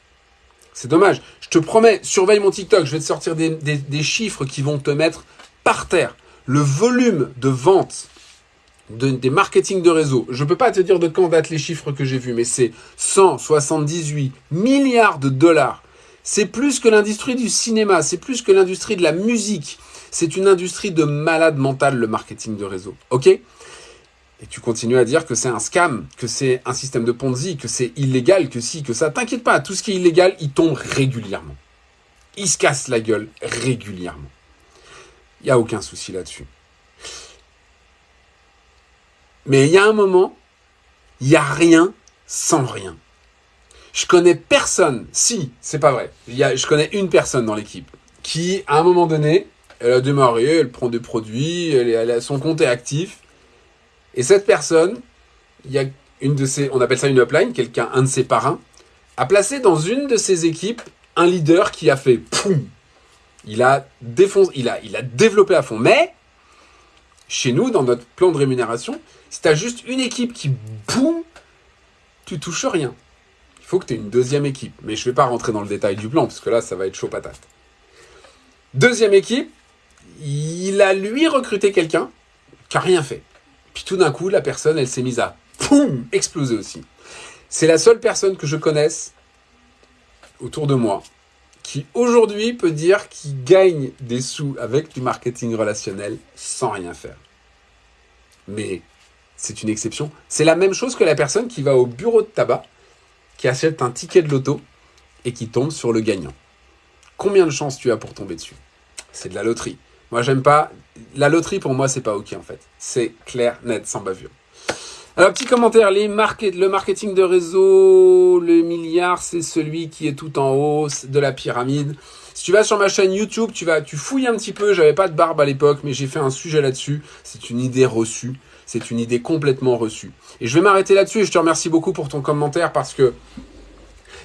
C'est dommage. Je te promets, surveille mon TikTok. Je vais te sortir des, des chiffres qui vont te mettre par terre. Le volume de vente des marketing de réseau. Je ne peux pas te dire de quand date les chiffres que j'ai vus, mais c'est 178 milliards de dollars. C'est plus que l'industrie du cinéma, c'est plus que l'industrie de la musique. C'est une industrie de malade mental, le marketing de réseau. OK? Et tu continues à dire que c'est un scam, que c'est un système de Ponzi, que c'est illégal, que si, que ça. T'inquiète pas, tout ce qui est illégal, il tombe régulièrement. Il se casse la gueule régulièrement. Il n'y a aucun souci là-dessus. Mais il y a un moment, il n'y a rien sans rien. Je connais personne, si, c'est pas vrai, y a, je connais une personne dans l'équipe qui, à un moment donné, elle a démarré, elle prend des produits, son compte est actif. Et cette personne, il y a une de ses, on appelle ça une upline, quelqu'un, un de ses parrains, a placé dans une de ses équipes un leader qui a fait poum. Il a il a, il a développé à fond. Mais, chez nous, dans notre plan de rémunération, si tu as juste une équipe qui boum, tu touches rien. Il faut que tu aies une deuxième équipe. Mais je ne vais pas rentrer dans le détail du plan, parce que là, ça va être chaud patate. Deuxième équipe, il a lui recruté quelqu'un qui n'a rien fait. Puis tout d'un coup, la personne, elle s'est mise à poum, exploser aussi. C'est la seule personne que je connaisse autour de moi qui aujourd'hui peut dire qu'il gagne des sous avec du marketing relationnel sans rien faire. Mais c'est une exception. C'est la même chose que la personne qui va au bureau de tabac, qui achète un ticket de loto et qui tombe sur le gagnant. Combien de chances tu as pour tomber dessus? C'est de la loterie. Moi, j'aime pas. La loterie, pour moi, c'est pas OK, en fait. C'est clair, net, sans bavure. Alors, petit commentaire. Le marketing de réseau, le milliard, c'est celui qui est tout en haut de la pyramide. Si tu vas sur ma chaîne YouTube, tu vas, tu fouilles un petit peu. J'avais pas de barbe à l'époque, mais j'ai fait un sujet là-dessus. C'est une idée reçue. C'est une idée complètement reçue. Et je vais m'arrêter là-dessus et je te remercie beaucoup pour ton commentaire parce que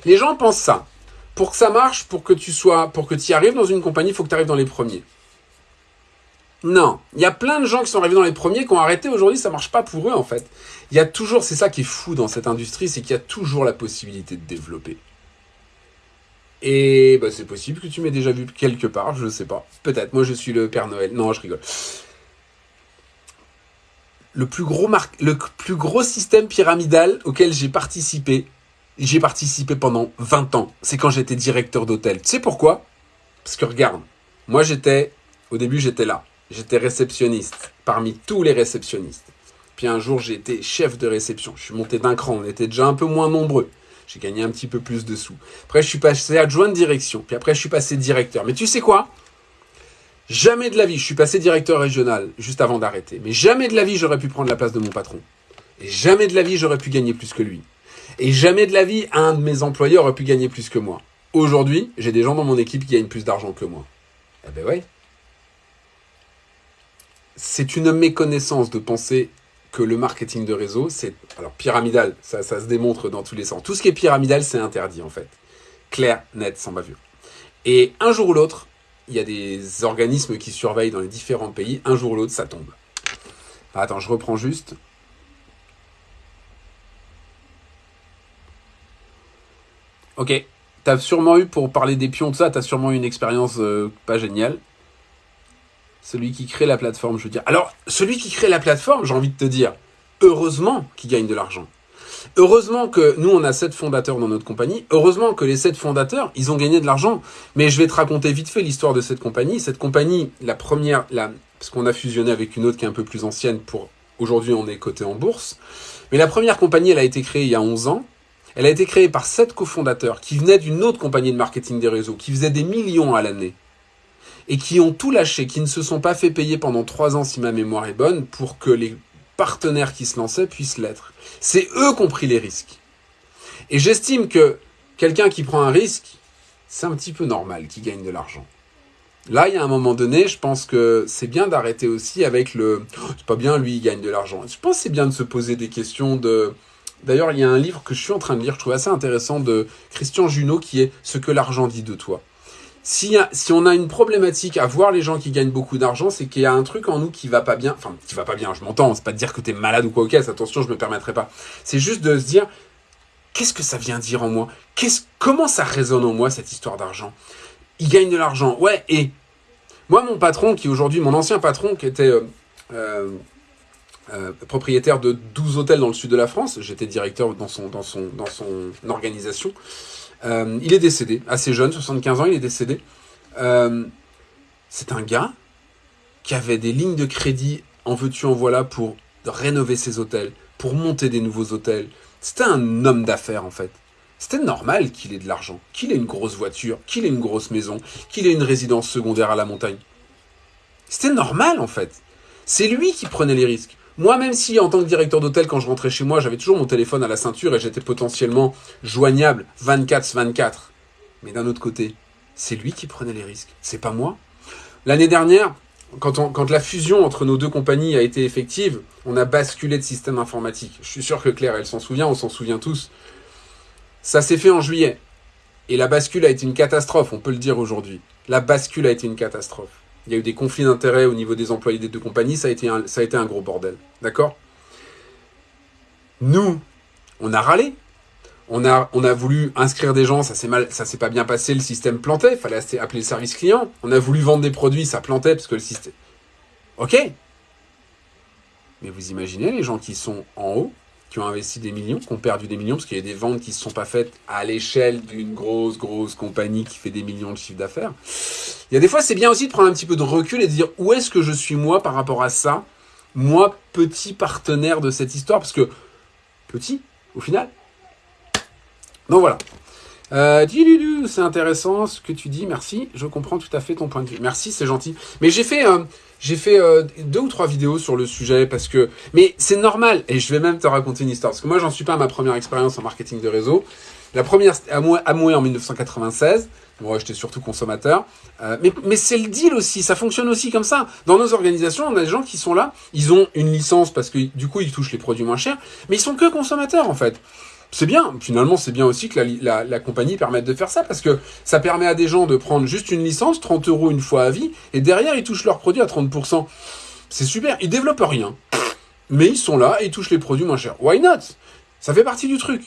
les gens pensent ça. Pour que ça marche, pour que tu sois, pour que tu arrives dans une compagnie, il faut que tu arrives dans les premiers. Non, il y a plein de gens qui sont arrivés dans les premiers, qui ont arrêté aujourd'hui, ça marche pas pour eux en fait. Il y a toujours, c'est ça qui est fou dans cette industrie, c'est qu'il y a toujours la possibilité de développer. Et bah, c'est possible que tu m'aies déjà vu quelque part, je ne sais pas. Peut-être, moi je suis le Père Noël. Non, je rigole le plus gros, le plus gros système pyramidal auquel j'ai participé, j'ai participé pendant 20 ans. C'est quand j'étais directeur d'hôtel. Tu sais pourquoi? Parce que regarde, moi j'étais, au début j'étais là. J'étais réceptionniste, parmi tous les réceptionnistes. Puis un jour j'ai été chef de réception. Je suis monté d'un cran, on était déjà un peu moins nombreux. J'ai gagné un petit peu plus de sous. Après je suis passé adjoint de direction. Puis après je suis passé directeur. Mais tu sais quoi? Jamais de la vie, je suis passé directeur régional juste avant d'arrêter, mais jamais de la vie j'aurais pu prendre la place de mon patron. Et jamais de la vie j'aurais pu gagner plus que lui. Et jamais de la vie un de mes employés aurait pu gagner plus que moi. Aujourd'hui, j'ai des gens dans mon équipe qui gagnent plus d'argent que moi. Eh ben ouais. C'est une méconnaissance de penser que le marketing de réseau, c'est... Alors pyramidal, ça, ça se démontre dans tous les sens. Tout ce qui est pyramidal, c'est interdit en fait. Clair, net, sans bavure. Et un jour ou l'autre, il y a des organismes qui surveillent dans les différents pays, un jour ou l'autre, ça tombe. attends, je reprends juste. Ok, t'as sûrement eu, pour parler des pions, de ça, t'as sûrement eu une expérience euh, pas géniale. Celui qui crée la plateforme, je veux dire. Alors, celui qui crée la plateforme, j'ai envie de te dire, heureusement qu'il gagne de l'argent. Heureusement que nous, on a sept fondateurs dans notre compagnie. Heureusement que les sept fondateurs, ils ont gagné de l'argent. Mais je vais te raconter vite fait l'histoire de cette compagnie. Cette compagnie, la première, la, parce qu'on a fusionné avec une autre qui est un peu plus ancienne pour aujourd'hui, on est coté en bourse. Mais la première compagnie, elle a été créée il y a 11 ans. Elle a été créée par sept cofondateurs qui venaient d'une autre compagnie de marketing des réseaux, qui faisaient des millions à l'année et qui ont tout lâché, qui ne se sont pas fait payer pendant trois ans, si ma mémoire est bonne, pour que les partenaires qui se lançaient puissent l'être. C'est eux qui ont pris les risques. Et j'estime que quelqu'un qui prend un risque, c'est un petit peu normal qu'il gagne de l'argent. Là, il y a un moment donné, je pense que c'est bien d'arrêter aussi avec le oh, c'est pas bien, lui, il gagne de l'argent. Je pense que c'est bien de se poser des questions de. D'ailleurs, il y a un livre que je suis en train de lire, je trouve assez intéressant, de Christian Junot, qui est Ce que l'argent dit de toi si, si on a une problématique à voir les gens qui gagnent beaucoup d'argent, c'est qu'il y a un truc en nous qui va pas bien. Enfin, qui va pas bien, je m'entends. C'est pas de dire que t'es malade ou quoi, ok, attention, je me permettrai pas. C'est juste de se dire, qu'est-ce que ça vient dire en moi? Qu'est-ce, Comment ça résonne en moi, cette histoire d'argent? Il gagne de l'argent, ouais, et moi, mon patron, qui aujourd'hui, mon ancien patron, qui était euh, euh, euh, propriétaire de 12 hôtels dans le sud de la France, j'étais directeur dans son, dans son, dans son organisation, euh, il est décédé, assez jeune, 75 ans, il est décédé. Euh, c'est un gars qui avait des lignes de crédit en veux-tu, en voilà pour rénover ses hôtels, pour monter des nouveaux hôtels. C'était un homme d'affaires en fait. C'était normal qu'il ait de l'argent, qu'il ait une grosse voiture, qu'il ait une grosse maison, qu'il ait une résidence secondaire à la montagne. C'était normal en fait. C'est lui qui prenait les risques. Moi, même si en tant que directeur d'hôtel, quand je rentrais chez moi, j'avais toujours mon téléphone à la ceinture et j'étais potentiellement joignable 24-24. Mais d'un autre côté, c'est lui qui prenait les risques, c'est pas moi. L'année dernière, quand, quand, la fusion entre nos deux compagnies a été effective, on a basculé de système informatique. Je suis sûr que Claire, elle s'en souvient, on s'en souvient tous. Ça s'est fait en juillet. Et la bascule a été une catastrophe, on peut le dire aujourd'hui. La bascule a été une catastrophe il y a eu des conflits d'intérêts au niveau des employés des deux compagnies, ça a été un, gros bordel. D'accord? Nous, on a râlé. On a, on a voulu inscrire des gens, ça s'est mal, ça s'est pas bien passé, le système plantait, il fallait appeler le service client. On a voulu vendre des produits, ça plantait parce que le système. Ok. Mais vous imaginez les gens qui sont en haut, qui ont investi des millions, qui ont perdu des millions, parce qu'il y a des ventes qui ne se sont pas faites à l'échelle d'une grosse, grosse compagnie qui fait des millions de chiffres d'affaires. Il y a des fois, c'est bien aussi de prendre un petit peu de recul et de dire où est-ce que je suis moi par rapport à ça, moi, petit partenaire de cette histoire, parce que petit, au final. Donc voilà. Euh, c'est intéressant ce que tu dis, merci. Je comprends tout à fait ton point de vue. Merci, c'est gentil. Mais j'ai fait, euh, j'ai fait euh, deux ou trois vidéos sur le sujet parce que, mais c'est normal. Et je vais même te raconter une histoire parce que moi, j'en suis pas à ma première expérience en marketing de réseau. La première, Amway en 1996. Moi, j'étais surtout consommateur. Euh, mais mais c'est le deal aussi, ça fonctionne aussi comme ça. Dans nos organisations, on a des gens qui sont là, ils ont une licence parce que du coup, ils touchent les produits moins chers, mais ils sont que consommateurs en fait. C'est bien, finalement, c'est bien aussi que la, la, compagnie permette de faire ça parce que ça permet à des gens de prendre juste une licence, 30 euros une fois à vie, et derrière, ils touchent leurs produits à 30%. C'est super, ils développent rien. Mais ils sont là et ils touchent les produits moins chers. Why not? Ça fait partie du truc.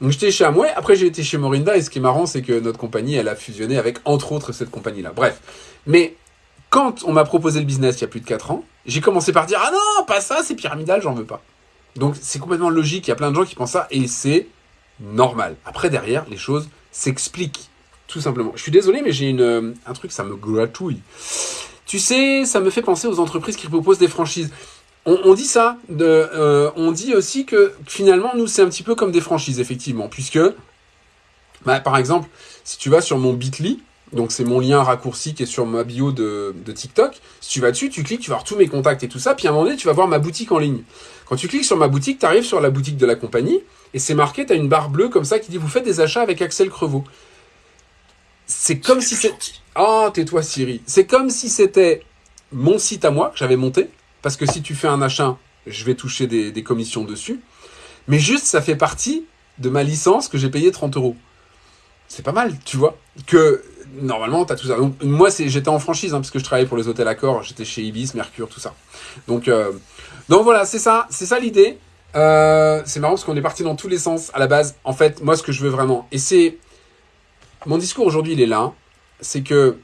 Donc j'étais chez Amway, après j'ai été chez Morinda, et ce qui est marrant, c'est que notre compagnie, elle a fusionné avec, entre autres, cette compagnie-là. Bref. Mais quand on m'a proposé le business il y a plus de 4 ans, j'ai commencé par dire, ah non, pas ça, c'est pyramidal, j'en veux pas. Donc c'est complètement logique, il y a plein de gens qui pensent ça, et c'est normal. Après, derrière, les choses s'expliquent, tout simplement. Je suis désolé, mais j'ai une euh, un truc, ça me gratouille. Tu sais, ça me fait penser aux entreprises qui proposent des franchises on, dit ça, euh, on dit aussi que finalement, nous, c'est un petit peu comme des franchises, effectivement, puisque, bah, par exemple, si tu vas sur mon Bitly, donc c'est mon lien raccourci qui est sur ma bio de, de, TikTok. Si tu vas dessus, tu cliques, tu vas voir tous mes contacts et tout ça, puis à un moment donné, tu vas voir ma boutique en ligne. Quand tu cliques sur ma boutique, tu arrives sur la boutique de la compagnie, et c'est marqué, tu as une barre bleue comme ça qui dit vous faites des achats avec Axel Crevaux. C'est comme si c'était... Oh, tais-toi Siri. C'est comme si c'était mon site à moi que j'avais monté, parce que si tu fais un achat, je vais toucher des, commissions dessus. Mais juste, ça fait partie de ma licence que j'ai payé 30 euros. C'est pas mal, tu vois. Que normalement, tu as tout ça. Donc, moi, j'étais en franchise, hein, parce que je travaillais pour les hôtels Accor, j'étais chez Ibis, Mercure, tout ça. Donc, euh, donc voilà, c'est ça, c'est ça l'idée. Euh, c'est marrant parce qu'on est parti dans tous les sens à la base. En fait, moi, ce que je veux vraiment, et c'est mon discours aujourd'hui, il est là, c'est que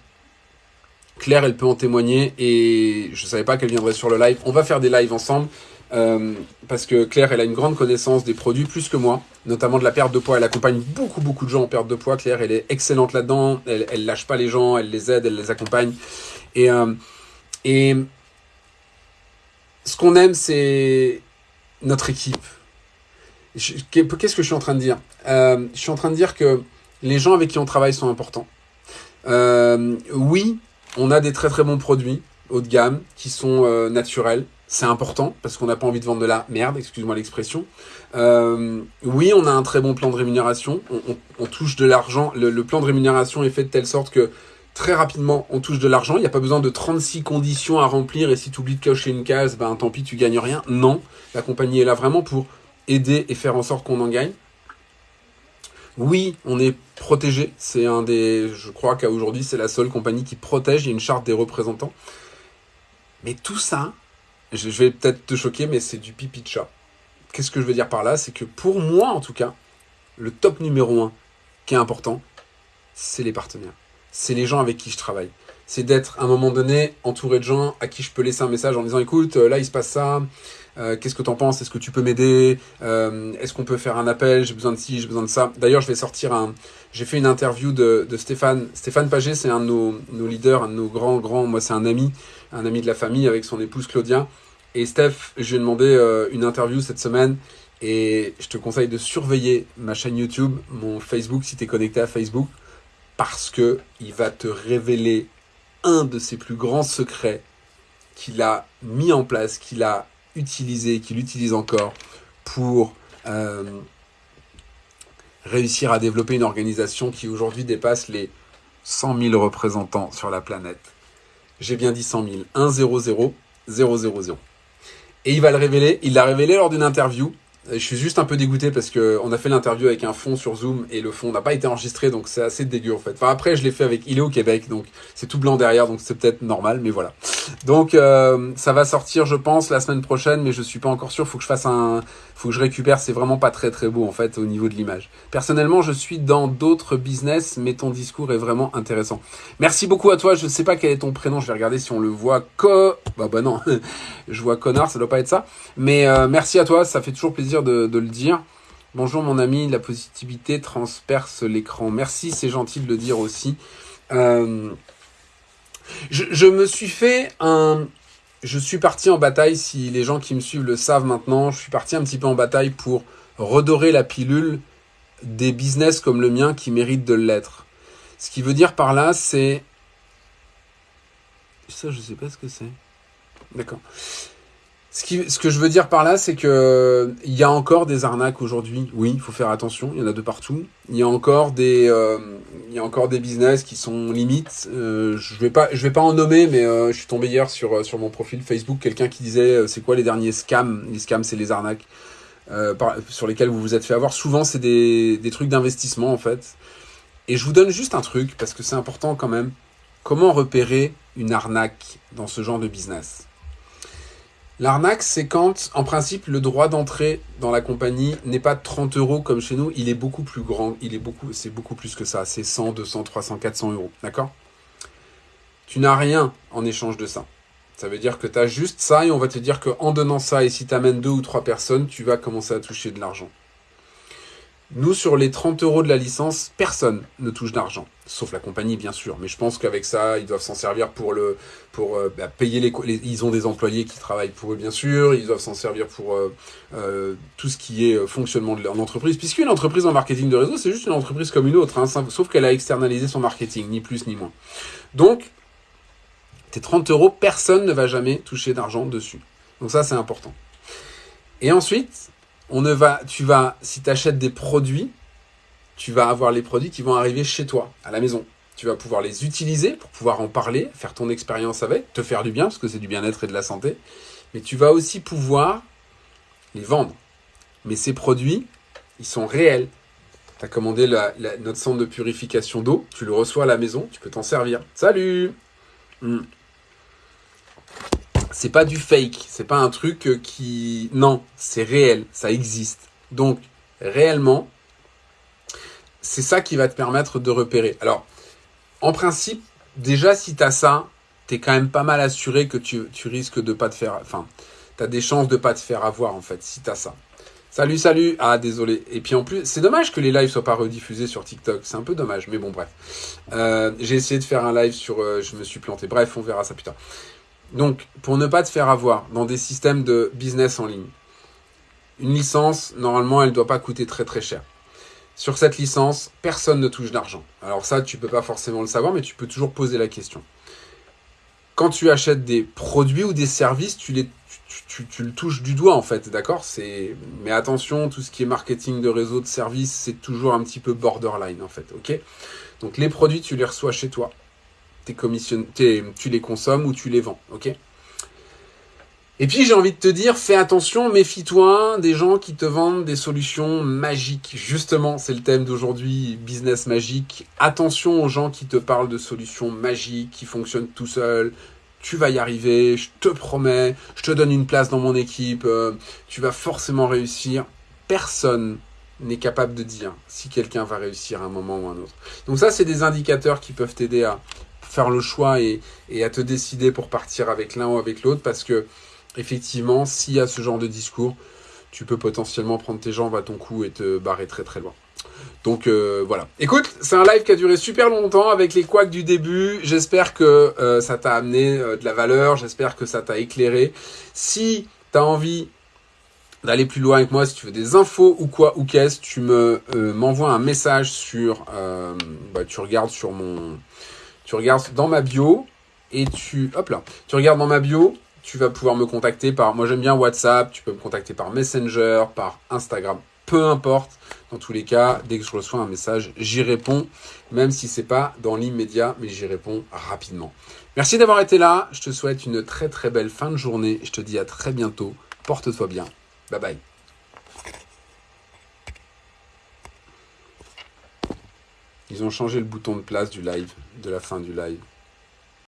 Claire, elle peut en témoigner et je ne savais pas qu'elle viendrait sur le live. On va faire des lives ensemble euh, parce que Claire, elle a une grande connaissance des produits plus que moi, notamment de la perte de poids. Elle accompagne beaucoup, beaucoup de gens en perte de poids. Claire, elle est excellente là-dedans. Elle, elle lâche pas les gens, elle les aide, elle les accompagne. Et, euh, et ce qu'on aime, c'est notre équipe. Qu'est-ce que je suis en train de dire? Euh, Je suis en train de dire que les gens avec qui on travaille sont importants. oui, on a des très très bons produits haut de gamme qui sont euh, naturels. C'est important parce qu'on n'a pas envie de vendre de la merde, excuse-moi l'expression. Euh, oui, on a un très bon plan de rémunération. On, touche de l'argent. Le, plan de rémunération est fait de telle sorte que très rapidement, on touche de l'argent. Il n'y a pas besoin de 36 conditions à remplir et si tu oublies de cocher une case, ben tant pis, tu gagnes rien. Non, la compagnie est là vraiment pour aider et faire en sorte qu'on en gagne. Oui, on est protégé. C'est un des, je crois qu'à aujourd'hui, c'est la seule compagnie qui protège. Il y a une charte des représentants. Mais tout ça, je vais peut-être te choquer, mais c'est du pipi de chat. Qu'est-ce que je veux dire par là? C'est que pour moi, en tout cas, le top numéro un qui est important, c'est les partenaires. C'est les gens avec qui je travaille. C'est d'être, à un moment donné, entouré de gens à qui je peux laisser un message en disant, écoute, là, il se passe ça, euh, qu'est-ce que tu en penses? Est-ce que tu peux m'aider? Euh, Est-ce qu'on peut faire un appel? J'ai besoin de ci, j'ai besoin de ça. D'ailleurs, je vais sortir un... J'ai fait une interview de, Stéphane. Stéphane Paget, c'est un de nos, leaders, un de nos grands, grands... Moi, c'est un ami, un ami de la famille avec son épouse Claudia. Et Steph, je lui ai demandé euh, une interview cette semaine. Et je te conseille de surveiller ma chaîne YouTube, mon Facebook, si tu es connecté à Facebook. Parce que il va te révéler un de ses plus grands secrets qu'il a mis en place, qu'il a utilisé, qu'il utilise encore pour euh, réussir à développer une organisation qui aujourd'hui dépasse les 100 000 représentants sur la planète. J'ai bien dit 100 000. 1 0 0 0 0 0. Et il va le révéler. Il l'a révélé lors d'une interview je suis juste un peu dégoûté parce que on a fait l'interview avec un fond sur Zoom et le fond n'a pas été enregistré donc c'est assez dégueu en fait. Enfin après je l'ai fait avec Il est au Québec donc c'est tout blanc derrière donc c'est peut-être normal mais voilà. Donc euh, ça va sortir je pense la semaine prochaine mais je suis pas encore sûr. Faut que je fasse un, faut que je récupère. C'est vraiment pas très très beau en fait au niveau de l'image. Personnellement je suis dans d'autres business mais ton discours est vraiment intéressant. Merci beaucoup à toi. Je sais pas quel est ton prénom. Je vais regarder si on le voit. Co bah bah non. je vois connard ça doit pas être ça. Mais euh, merci à toi. Ça fait toujours plaisir de, le dire. Bonjour mon ami, la positivité transperce l'écran. Merci, c'est gentil de le dire aussi. Euh, je, me suis fait un... Je suis parti en bataille, si les gens qui me suivent le savent maintenant, je suis parti un petit peu en bataille pour redorer la pilule des business comme le mien qui méritent de l'être. Ce qui veut dire par là, c'est... Ça, je sais pas ce que c'est. D'accord. Ce, que je veux dire par là, c'est que il y a encore des arnaques aujourd'hui. Oui, il faut faire attention. Il y en a de partout. Il y a encore des, euh, il y a encore des business qui sont limites. Euh, je vais pas, je vais pas en nommer, mais euh, je suis tombé hier sur sur mon profil Facebook quelqu'un qui disait c'est quoi les derniers scams? Les scams, c'est les arnaques sur lesquels vous vous êtes fait avoir. Souvent, c'est des des trucs d'investissement en fait. Et je vous donne juste un truc parce que c'est important quand même. Comment repérer une arnaque dans ce genre de business? L'arnaque, c'est quand, en principe, le droit d'entrée dans la compagnie n'est pas de 30 euros comme chez nous, il est beaucoup plus grand, il est beaucoup, c'est beaucoup plus que ça, c'est 100, 200, 300, 400 euros, d'accord? Tu n'as rien en échange de ça. Ça veut dire que tu as juste ça et on va te dire qu'en donnant ça et si tu amènes deux ou trois personnes, tu vas commencer à toucher de l'argent. Nous, sur les 30 euros de la licence, personne ne touche d'argent, sauf la compagnie, bien sûr. Mais je pense qu'avec ça, ils doivent s'en servir pour le, pour euh, bah, payer les, Ils ont des employés qui travaillent pour eux, bien sûr. Ils doivent s'en servir pour euh, euh, tout ce qui est fonctionnement de leur entreprise. Puisqu'une entreprise en marketing de réseau, c'est juste une entreprise comme une autre, hein, sauf qu'elle a externalisé son marketing, ni plus ni moins. Donc, tes 30 euros, personne ne va jamais toucher d'argent dessus. Donc ça, c'est important. Et ensuite, on ne va, tu vas, si tu achètes des produits, tu vas avoir les produits qui vont arriver chez toi, à la maison. Tu vas pouvoir les utiliser pour pouvoir en parler, faire ton expérience avec, te faire du bien, parce que c'est du bien-être et de la santé. Mais tu vas aussi pouvoir les vendre. Mais ces produits, ils sont réels. Tu as commandé notre centre de purification d'eau, tu le reçois à la maison, tu peux t'en servir. Salut hmm c'est pas du fake, c'est pas un truc euh, qui... Non, c'est réel, ça existe. Donc, réellement, c'est ça qui va te permettre de repérer. Alors, en principe, déjà, si tu as ça, tu es quand même pas mal assuré que tu, risques de pas te faire... Enfin, tu as des chances de pas te faire avoir, en fait, si tu as ça. Salut, salut Ah, désolé. Et puis en plus, c'est dommage que les lives soient pas rediffusés sur TikTok. C'est un peu dommage, mais bon, bref. Euh, j'ai essayé de faire un live sur... Euh, je me suis planté. Bref, on verra ça plus tard. Donc, pour ne pas te faire avoir dans des systèmes de business en ligne, une licence, normalement, elle ne doit pas coûter très très cher. Sur cette licence, personne ne touche d'argent. Alors ça, tu peux pas forcément le savoir, mais tu peux toujours poser la question. Quand tu achètes des produits ou des services, tu, les, le touches du doigt en fait, d'accord? Mais attention, tout ce qui est marketing de réseau, de services, c'est toujours un petit peu borderline en fait, ok? Donc les produits, tu les reçois chez toi tu les consommes ou tu les vends, ok? Et puis j'ai envie de te dire, fais attention, méfie-toi des gens qui te vendent des solutions magiques. Justement, c'est le thème d'aujourd'hui, business magique. Attention aux gens qui te parlent de solutions magiques, qui fonctionnent tout seuls. Tu vas y arriver, je te promets, je te donne une place dans mon équipe, euh, tu vas forcément réussir. Personne n'est capable de dire si quelqu'un va réussir à un moment ou à un autre. Donc ça, c'est des indicateurs qui peuvent t'aider à faire le choix et, à te décider pour partir avec l'un ou avec l'autre parce que effectivement, s'il y a ce genre de discours, tu peux potentiellement prendre tes jambes à ton cou et te barrer très très loin. Donc euh, voilà. Écoute, c'est un live qui a duré super longtemps avec les couacs du début. J'espère que euh, ça t'a amené euh, de la valeur, j'espère que ça t'a éclairé. Si tu as envie d'aller plus loin avec moi, si tu veux des infos ou quoi ou qu'est-ce, tu me m'envoies un message sur bah, tu regardes sur mon tu regardes dans ma bio et tu, hop là, tu regardes dans ma bio, tu vas pouvoir me contacter par, moi j'aime bien WhatsApp, tu peux me contacter par Messenger, par Instagram, peu importe. Dans tous les cas, dès que je reçois un message, j'y réponds, même si c'est pas dans l'immédiat, mais j'y réponds rapidement. Merci d'avoir été là. Je te souhaite une très très belle fin de journée. Je te dis à très bientôt. Porte-toi bien. Bye bye. Ils ont changé le bouton de place du live, de la fin du live.